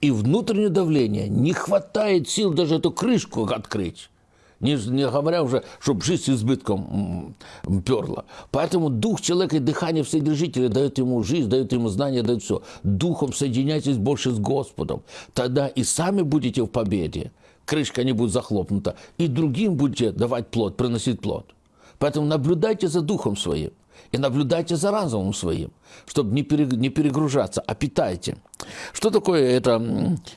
И внутреннее давление не хватает сил даже эту крышку открыть. Не, не говоря уже, чтобы жизнь с избытком перла. Поэтому дух человека и дыхание Вседержителя дает ему жизнь, дает ему знания, дает все. Духом соединяйтесь больше с Господом. Тогда и сами будете в победе крышка не будет захлопнута, и другим будете давать плод, приносить плод. Поэтому наблюдайте за духом своим и наблюдайте за разумом своим, чтобы не, перегружаться, а питайте. Что такое это,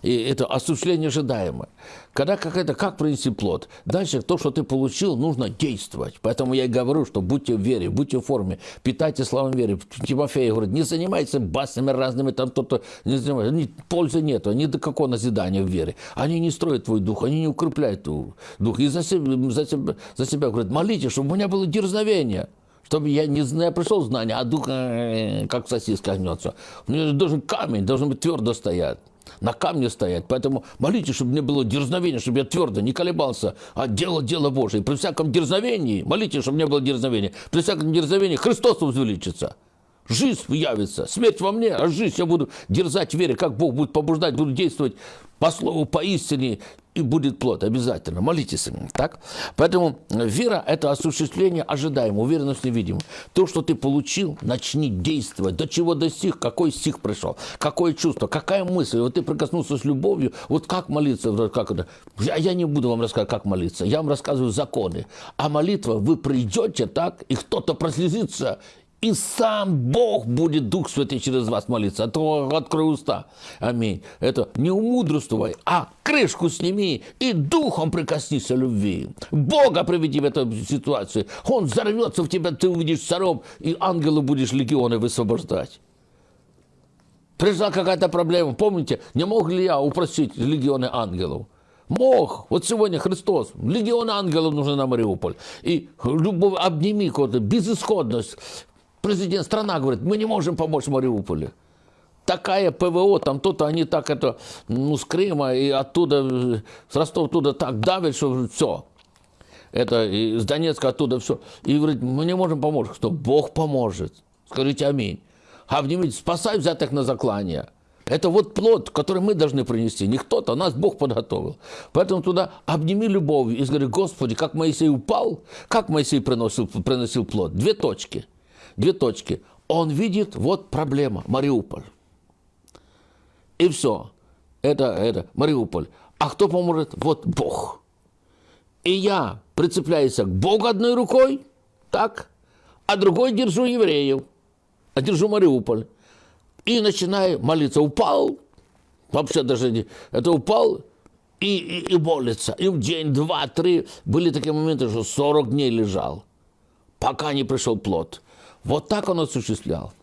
это осуществление ожидаемое? Когда как это, как принести плод? Дальше то, что ты получил, нужно действовать. Поэтому я и говорю, что будьте в вере, будьте в форме, питайте славом веры. Тимофей говорит, не занимайтесь баснями разными, там кто-то не занимается. Ни, пользы нету, ни до какого назидания в вере. Они не строят твой дух, они не укрепляют дух. И за себя, за себя, за себя говорит, молитесь, чтобы у меня было дерзновение чтобы я не знаю, пришел знание, а дух э, как сосиска гнется. У меня должен камень, должен быть твердо стоять. На камне стоять. Поэтому молитесь, чтобы мне было дерзновение, чтобы я твердо не колебался, а делал дело Божие. При всяком дерзновении, молитесь, чтобы мне было дерзновение. При всяком дерзновении Христос возвеличится. Жизнь явится, смерть во мне, а жизнь я буду дерзать в вере, как Бог будет побуждать, буду действовать по слову, по истине, и будет плод обязательно. Молитесь. Так? Поэтому вера – это осуществление ожидаемого, уверенность невидимого. То, что ты получил, начни действовать. До чего достиг, какой стих пришел, какое чувство, какая мысль. Вот ты прикоснулся с любовью, вот как молиться, как это. Я, я не буду вам рассказывать, как молиться. Я вам рассказываю законы. А молитва, вы придете так, и кто-то прослезится, и сам Бог будет Дух Святый через вас молиться. А то открой уста. Аминь. Это не умудрствуй, а крышку сними и духом прикоснись любви. Бога приведи в эту ситуацию. Он взорвется в тебя, ты увидишь царом, и ангелы будешь легионы высвобождать. Пришла какая-то проблема. Помните, не мог ли я упросить легионы ангелов? Мог. Вот сегодня Христос. Легион ангелов нужны на Мариуполь. И любовь, обними какую-то безысходность президент страна говорит, мы не можем помочь Мариуполю. Такая ПВО, там то-то они так это, ну, с Крыма и оттуда, с Ростова оттуда так давят, что все. Это из Донецка оттуда все. И говорит, мы не можем помочь. Что Бог поможет. Скажите аминь. Обнимите, спасай взятых на заклание. Это вот плод, который мы должны принести. Не кто-то, нас Бог подготовил. Поэтому туда обними любовью и скажи, Господи, как Моисей упал, как Моисей приносил, приносил плод. Две точки – две точки. Он видит, вот проблема, Мариуполь. И все. Это, это, Мариуполь. А кто поможет? Вот Бог. И я прицепляюсь к Богу одной рукой, так, а другой держу евреев, а держу Мариуполь. И начинаю молиться. Упал, вообще даже не, это упал и, и, и молится. И в день, два, три были такие моменты, что 40 дней лежал, пока не пришел плод. Вот так он осуществлял.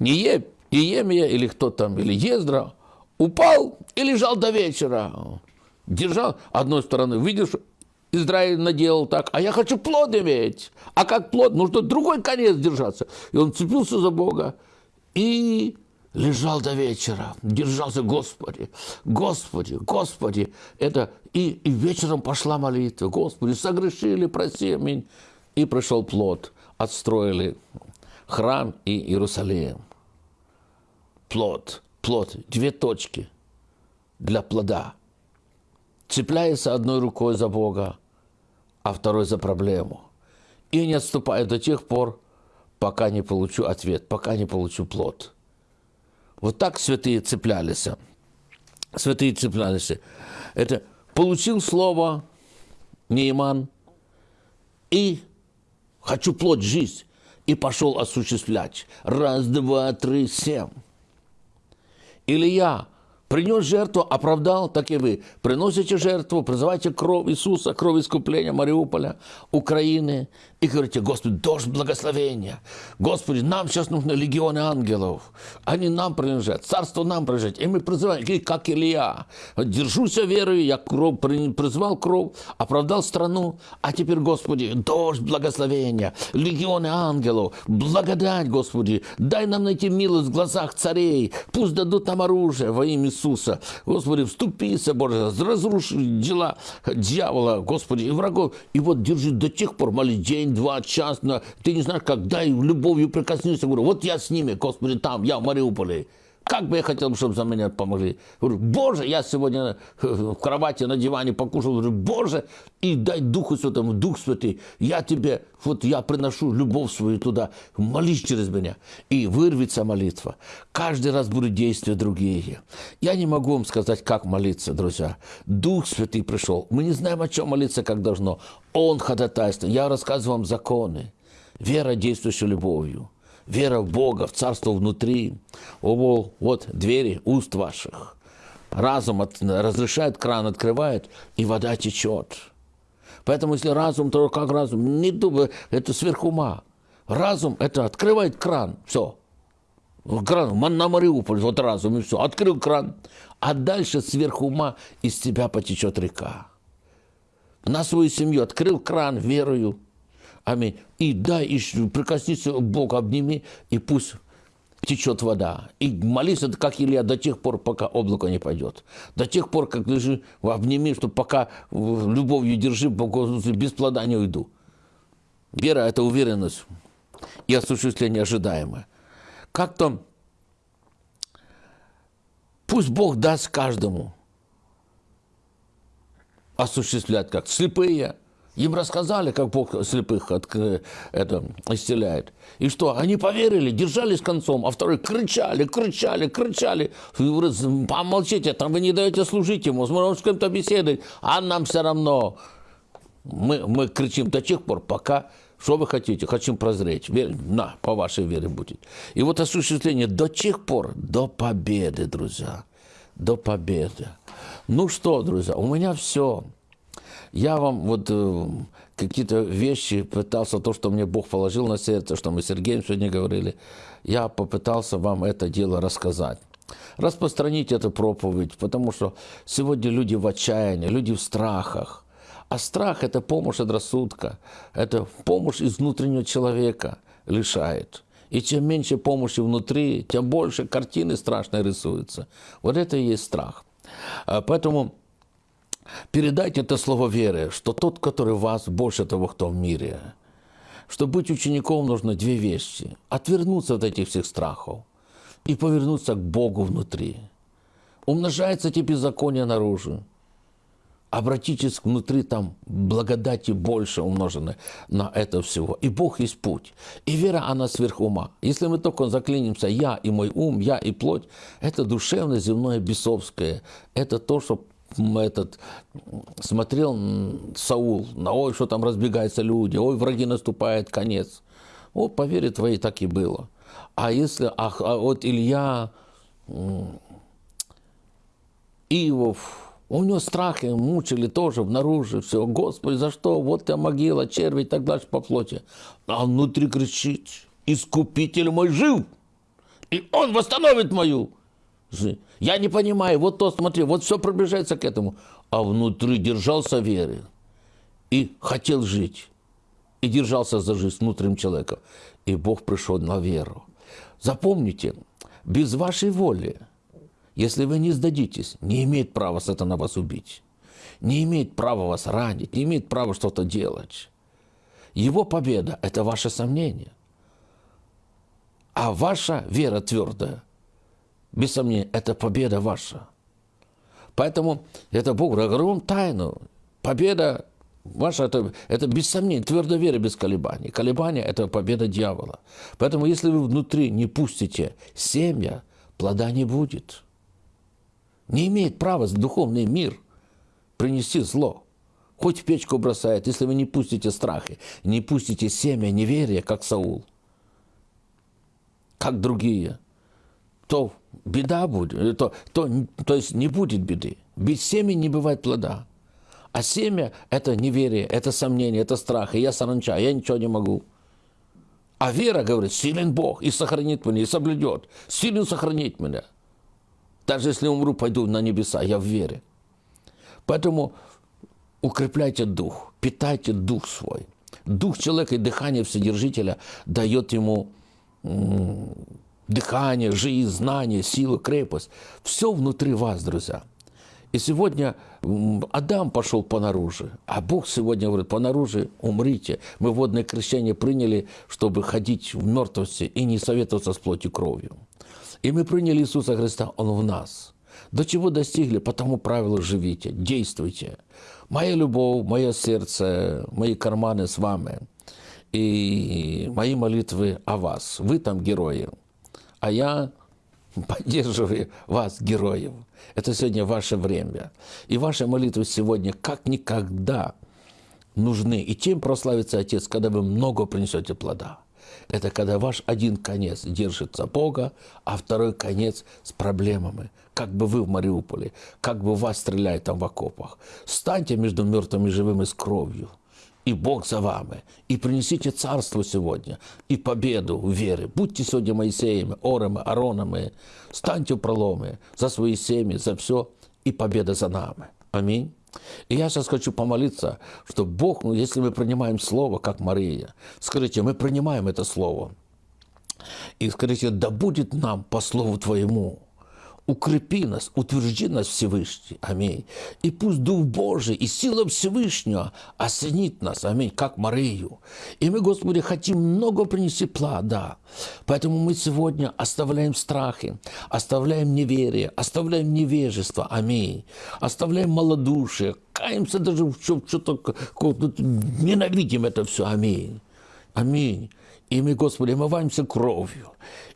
Не Неемия или кто там, или Ездра упал и лежал до вечера. Держал одной стороны, видишь, Израиль наделал так, а я хочу плод иметь. А как плод? Нужно другой конец держаться. И он цепился за Бога и лежал до вечера, держался, Господи, Господи, Господи. Это и, и вечером пошла молитва, Господи, согрешили, проси, аминь. И пришел плод отстроили храм и Иерусалим. Плод, плод, две точки для плода. Цепляется одной рукой за Бога, а второй за проблему. И не отступает до тех пор, пока не получу ответ, пока не получу плод. Вот так святые цеплялись. Святые цеплялись. Это получил слово Нейман и хочу плод жизнь, и пошел осуществлять. Раз, два, три, семь. Или я принес жертву, оправдал, так и вы. Приносите жертву, призывайте кровь Иисуса, кровь искупления Мариуполя, Украины. И говорите, Господи, дождь благословения. Господи, нам сейчас нужны легионы ангелов. Они нам принадлежат, царство нам принадлежит. И мы призываем, и как Илья. Держусь верою, я кровь, призвал кровь, оправдал страну. А теперь, Господи, дождь благословения, легионы ангелов, благодать, Господи. Дай нам найти милость в глазах царей. Пусть дадут нам оружие во имя Иисуса. Иисуса. Господи, вступися, Боже, разруши дела дьявола, Господи, и врагов. И вот держи до тех пор, моли день, два, час, на... ты не знаешь, когда и любовью прикоснешься. Говорю, вот я с ними, Господи, там, я в Мариуполе. Как бы я хотел, чтобы за меня помогли. Говорю, Боже, я сегодня э, в кровати на диване покушал. Говорю, Боже, и дай Духу Святому, Дух Святый, я тебе, вот я приношу любовь свою туда, молись через меня. И вырвется молитва. Каждый раз будут действия другие. Я не могу вам сказать, как молиться, друзья. Дух Святый пришел. Мы не знаем, о чем молиться, как должно. Он ходатайствует. Я рассказываю вам законы. Вера, действующая любовью вера в Бога, в Царство внутри. О, вот двери уст ваших. Разум от, разрешает, кран открывает, и вода течет. Поэтому если разум, то как разум? Не думай, это сверх ума. Разум – это открывает кран, все. Кран, на Мариуполь, вот разум, и все. Открыл кран. А дальше сверх ума из тебя потечет река. На свою семью открыл кран верою, Аминь. И дай, и прикоснись к Богу, обними, и пусть течет вода. И молись, как Илья, до тех пор, пока облако не пойдет. До тех пор, как лежи, обними, что пока любовью держи, без плода не уйду. Вера – это уверенность и осуществление ожидаемое. Как-то пусть Бог даст каждому осуществлять, как слепые – им рассказали, как Бог слепых от, это, исцеляет. И что? Они поверили, держались концом, а вторые кричали, кричали, кричали. Помолчите, там вы не даете служить ему, он с кем-то беседовать, а нам все равно. Мы, мы кричим до тех пор, пока что вы хотите? Хотим прозреть. Верь, на, по вашей вере будет. И вот осуществление до тех пор, до победы, друзья. До победы. Ну что, друзья, у меня все. Я вам вот э, какие-то вещи пытался, то, что мне Бог положил на сердце, что мы с Сергеем сегодня говорили, я попытался вам это дело рассказать. Распространить эту проповедь, потому что сегодня люди в отчаянии, люди в страхах. А страх – это помощь от рассудка, это помощь из внутреннего человека лишает. И чем меньше помощи внутри, тем больше картины страшные рисуются. Вот это и есть страх. А поэтому Передайте это слово веры, что тот, который вас, больше того, кто в мире. Чтобы быть учеником, нужно две вещи. Отвернуться от этих всех страхов и повернуться к Богу внутри. Умножается те беззакония наружу. Обратитесь внутри, там благодати больше умножены на это всего. И Бог есть путь. И вера, она сверх ума. Если мы только заклинимся «я» и мой ум, «я» и плоть, это душевное, земное, бесовское. Это то, что этот, смотрел Саул, на ой, что там разбегаются люди, ой, враги наступает, конец. Вот по вере твоей так и было. А если, а, а вот Илья, Иов, у него страхи мучили тоже внаружи все. Господи, за что? Вот тебя могила, черви и так дальше по плоти. А внутри кричит, искупитель мой жив, и он восстановит мою я не понимаю, вот то, смотри, вот все приближается к этому. А внутри держался веры и хотел жить. И держался за жизнь внутренним человеком. И Бог пришел на веру. Запомните, без вашей воли, если вы не сдадитесь, не имеет права сатана вас убить. Не имеет права вас ранить, не имеет права что-то делать. Его победа – это ваше сомнение. А ваша вера твердая – без сомнения, это победа ваша. Поэтому это Бог, вам тайну. Победа ваша, это, это без сомнения, твердая вера без колебаний. Колебания – это победа дьявола. Поэтому если вы внутри не пустите семя, плода не будет. Не имеет права духовный мир принести зло. Хоть в печку бросает, если вы не пустите страхи, не пустите семя неверия, как Саул, как другие – то беда будет, э, то, то, то есть не будет беды. Без семени не бывает плода. А семя – это неверие, это сомнение, это страх. И я саранча, я ничего не могу. А вера говорит, силен Бог и сохранит меня, и соблюдет. Силен сохранить меня. Даже если умру, пойду на небеса, я в вере. Поэтому укрепляйте дух, питайте дух свой. Дух человека и дыхание Вседержителя дает ему дыхание, жизнь, знание, сила, крепость. Все внутри вас, друзья. И сегодня Адам пошел по наружу, а Бог сегодня говорит, по наружу умрите. Мы водное крещение приняли, чтобы ходить в мертвости и не советоваться с плотью кровью. И мы приняли Иисуса Христа, Он в нас. До чего достигли, по тому правилу живите, действуйте. Моя любовь, мое сердце, мои карманы с вами. И мои молитвы о вас. Вы там герои. А я поддерживаю вас, героев. Это сегодня ваше время. И ваши молитвы сегодня как никогда нужны. И чем прославится Отец, когда вы много принесете плода? Это когда ваш один конец держится Бога, а второй конец с проблемами. Как бы вы в Мариуполе, как бы вас стреляют там в окопах. Станьте между мертвыми и живыми с кровью – и Бог за вами. И принесите царство сегодня, и победу в вере. Будьте сегодня Моисеями, Орами, Аронами. Станьте в проломы за свои семьи, за все, и победа за нами. Аминь. И я сейчас хочу помолиться, что Бог, ну, если мы принимаем Слово, как Мария, скажите, мы принимаем это Слово. И скажите, да будет нам по Слову Твоему укрепи нас, утвержди нас Всевышний. Аминь. И пусть Дух Божий и сила Всевышнего осенит нас. Аминь. Как Марию. И мы, Господи, хотим много принести плода. Поэтому мы сегодня оставляем страхи, оставляем неверие, оставляем невежество. Аминь. Оставляем малодушие. Каемся даже в что-то, ненавидим это все. Аминь. Аминь. И мы, Господи, омываемся кровью.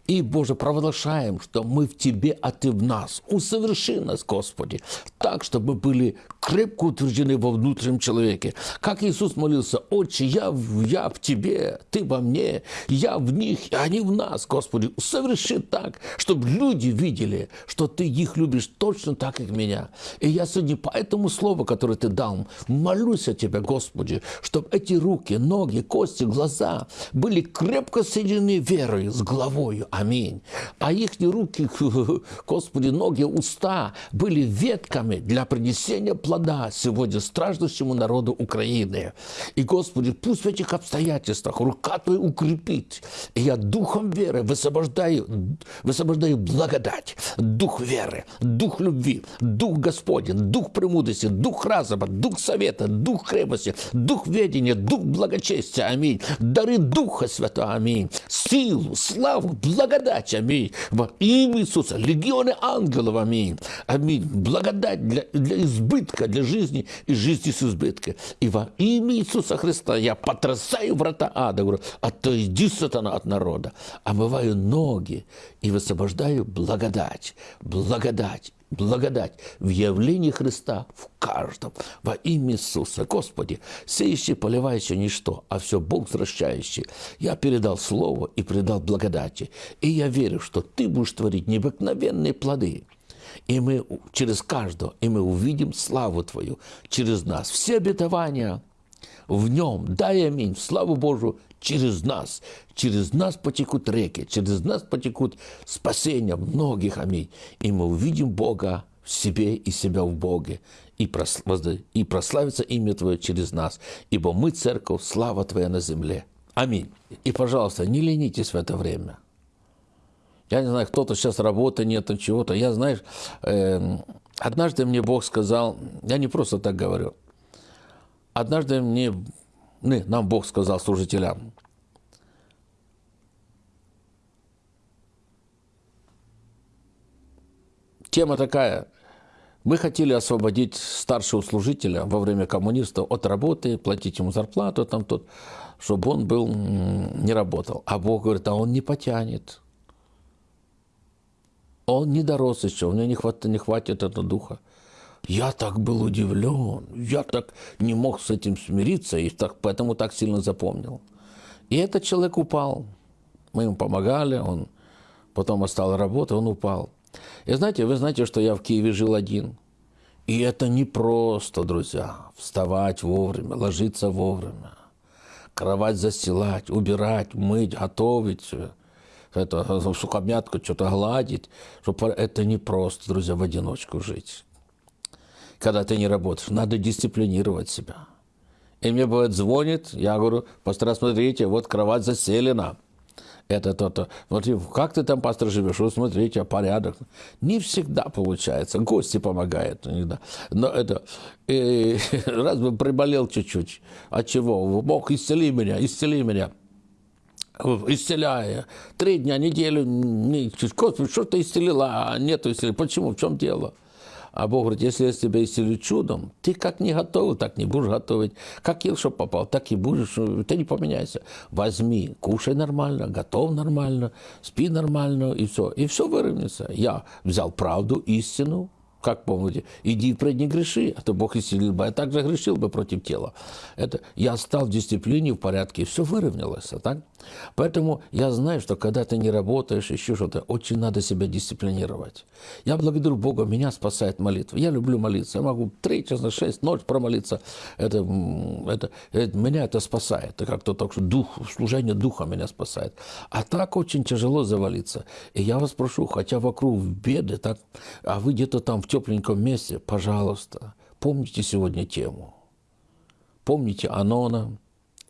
И, Боже, провозглашаем, что мы в Тебе, а Ты в нас. Усоверши нас, Господи, так, чтобы были крепко утверждены во внутреннем человеке. Как Иисус молился, «Отче, я, я в Тебе, Ты во мне, я в них, и они в нас, Господи». Соверши так, чтобы люди видели, что Ты их любишь точно так, как меня. И я сегодня по этому слову, которое Ты дал, молюсь о Тебе, Господи, чтобы эти руки, ноги, кости, глаза были крепко соединены верой с головою, Аминь. А их руки, (laughs) Господи, ноги, уста были ветками для принесения плода сегодня страждущему народу Украины. И, Господи, пусть в этих обстоятельствах рука Твоя укрепит. И я духом веры высвобождаю, высвобождаю благодать, дух веры, дух любви, дух Господень, дух премудрости, дух разума, дух совета, дух крепости, дух ведения, дух благочестия. Аминь. Дары Духа Святого. Аминь. Силу, славу, благодать благодать, аминь, во имя Иисуса, легионы ангелов, аминь, аминь, благодать для, для избытка, для жизни и жизни с избытком. И во имя Иисуса Христа я потрясаю врата ада, говорю, отойди, сатана, от народа, омываю ноги и высвобождаю благодать, благодать, благодать в явлении Христа в каждом. Во имя Иисуса. Господи, сеющий, поливающий ничто, а все Бог возвращающий. Я передал Слово и передал благодати. И я верю, что Ты будешь творить необыкновенные плоды. И мы через каждого, и мы увидим славу Твою через нас. Все обетования в нем, дай аминь, славу Божию, через нас. Через нас потекут реки, через нас потекут спасения многих, аминь. И мы увидим Бога в себе и себя в Боге, и, прославится имя Твое через нас, ибо мы, церковь, слава Твоя на земле. Аминь. И, пожалуйста, не ленитесь в это время. Я не знаю, кто-то сейчас работы нет, чего-то. Я, знаешь, э, однажды мне Бог сказал, я не просто так говорю, однажды мне не, нам Бог сказал служителям. Тема такая. Мы хотели освободить старшего служителя во время коммунистов от работы, платить ему зарплату, там, тут, чтобы он был, не работал. А Бог говорит, а он не потянет. Он не дорос еще, у него не хватит, не хватит этого духа. Я так был удивлен, я так не мог с этим смириться, и так, поэтому так сильно запомнил. И этот человек упал. Мы ему помогали, он потом остал работать, он упал. И знаете, вы знаете, что я в Киеве жил один. И это не просто, друзья, вставать вовремя, ложиться вовремя, кровать застилать, убирать, мыть, готовить, это, сухомятку что-то гладить. Чтобы это не просто, друзья, в одиночку жить когда ты не работаешь. Надо дисциплинировать себя. И мне бывает звонит, я говорю, пастор, смотрите, вот кровать заселена. это то-то. Вот как ты там, пастор, живешь? Вот смотрите, порядок. Не всегда получается. Гости помогают иногда. Но это... И, (laughs) раз бы приболел чуть-чуть. От чего? Бог, исцели меня, исцели меня исцеляя. Три дня, неделю, Господи, что ты исцелила, а нету исцеления. Почему? В чем дело? А Бог говорит, если я тебя исцелю чудом, ты как не готовил, так не будешь готовить. Как ел, что попал, так и будешь. Ты не поменяйся. Возьми, кушай нормально, готов нормально, спи нормально, и все. И все выровняется. Я взял правду, истину, как помните, иди пред не греши, а то Бог исцелил бы, я также грешил бы против тела. Это я стал в дисциплине, в порядке, и все выровнялось. А так? Поэтому я знаю, что когда ты не работаешь, еще что-то, очень надо себя дисциплинировать. Я благодарю Бога, меня спасает молитва. Я люблю молиться. Я могу три часа, шесть, ночь промолиться. Это, это, это, меня это спасает. Это как-то так, что дух, служение духа меня спасает. А так очень тяжело завалиться. И я вас прошу, хотя вокруг беды, так, а вы где-то там в тепленьком месте, пожалуйста, помните сегодня тему. Помните Анона.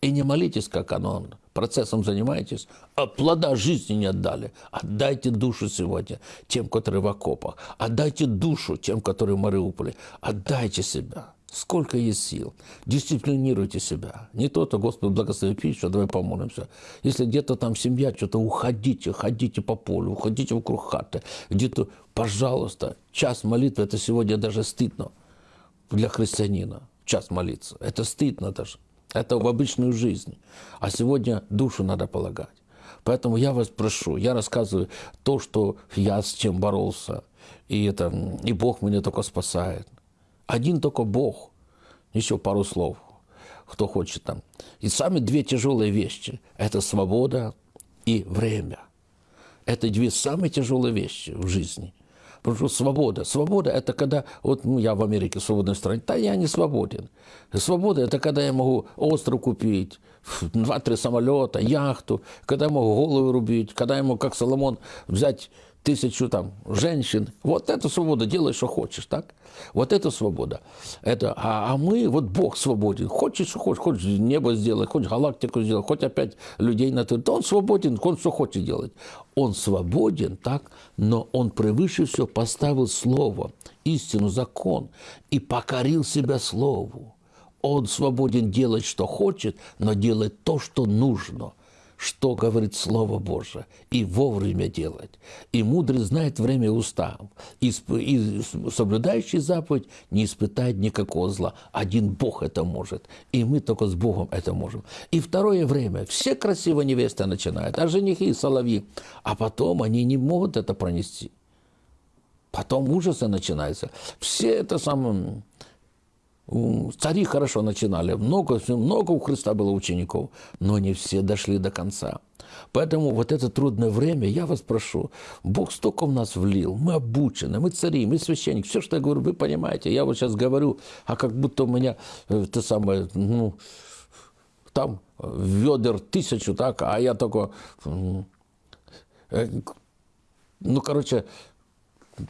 И не молитесь, как Анон процессом занимаетесь, а плода жизни не отдали. Отдайте душу сегодня тем, которые в окопах. Отдайте душу тем, которые в Мариуполе. Отдайте себя. Сколько есть сил. Дисциплинируйте себя. Не то-то, Господи, благослови пищу, давай помолимся. Если где-то там семья, что-то уходите, ходите по полю, уходите вокруг хаты. Где-то, пожалуйста, час молитвы, это сегодня даже стыдно для христианина. Час молиться. Это стыдно даже. Это в обычную жизнь. А сегодня душу надо полагать. Поэтому я вас прошу, я рассказываю то, что я с чем боролся. И, это, и Бог меня только спасает. Один только Бог. Еще пару слов, кто хочет там. И самые две тяжелые вещи – это свобода и время. Это две самые тяжелые вещи в жизни. Потому что свобода. Свобода – это когда, вот ну, я в Америке, в свободной стране, да я не свободен. Свобода – это когда я могу остров купить, два-три самолета, яхту, когда я могу голову рубить, когда я могу, как Соломон, взять тысячу там женщин. Вот это свобода, делай, что хочешь, так? Вот это свобода. Это, а, а мы, вот Бог свободен. Хочешь, что хочешь, хочешь небо сделать, хочешь галактику сделать, хоть опять людей на то. Он свободен, он что хочет делать. Он свободен, так? Но он превыше все поставил слово, истину, закон и покорил себя слову. Он свободен делать, что хочет, но делать то, что нужно что говорит Слово Божие, и вовремя делать. И мудрый знает время устав, и, и соблюдающий заповедь не испытает никакого зла. Один Бог это может, и мы только с Богом это можем. И второе время, все красивые невесты начинают, а женихи и соловьи, а потом они не могут это пронести. Потом ужасы начинаются. Все это самое Цари хорошо начинали, много, много у Христа было учеников, но не все дошли до конца. Поэтому вот это трудное время, я вас прошу, Бог столько в нас влил, мы обучены, мы цари, мы священники, все, что я говорю, вы понимаете. Я вот сейчас говорю, а как будто у меня э, это самое, ну, там ведер тысячу, так, а я только, э, ну, короче,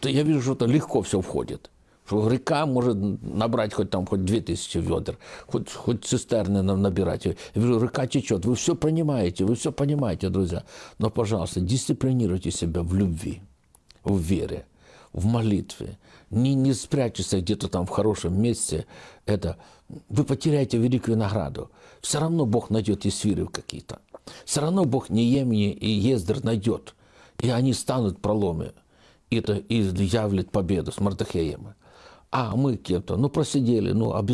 я вижу, что это легко все входит что река может набрать хоть там хоть 2000 ведер, хоть, хоть цистерны нам набирать. Я говорю, река течет. Вы все понимаете, вы все понимаете, друзья. Но, пожалуйста, дисциплинируйте себя в любви, в вере, в молитве. Не, не спрячьтесь где-то там в хорошем месте. Это, вы потеряете великую награду. Все равно Бог найдет и свиры какие-то. Все равно Бог Неемни и Ездер найдет. И они станут проломы. И это и явлет победу с Мардахеем. А мы кем-то, ну, просидели, ну, а.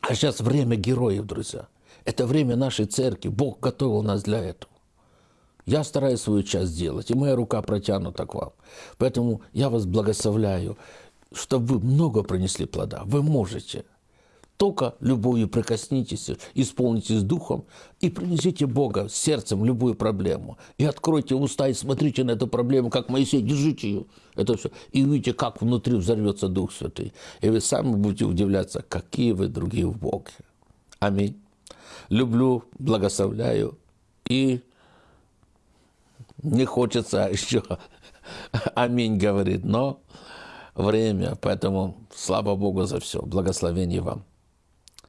А сейчас время героев, друзья. Это время нашей церкви. Бог готовил нас для этого. Я стараюсь свою часть сделать, и моя рука протянута к вам. Поэтому я вас благословляю, чтобы вы много принесли плода. Вы можете – только любовью прикоснитесь, исполнитесь духом и принесите Бога сердцем любую проблему. И откройте уста и смотрите на эту проблему, как Моисей, держите ее. Это все. И увидите, как внутри взорвется Дух Святый. И вы сами будете удивляться, какие вы другие в Боге. Аминь. Люблю, благословляю. И не хочется (laughs) еще аминь говорит, но время. Поэтому слава Богу за все. Благословение вам.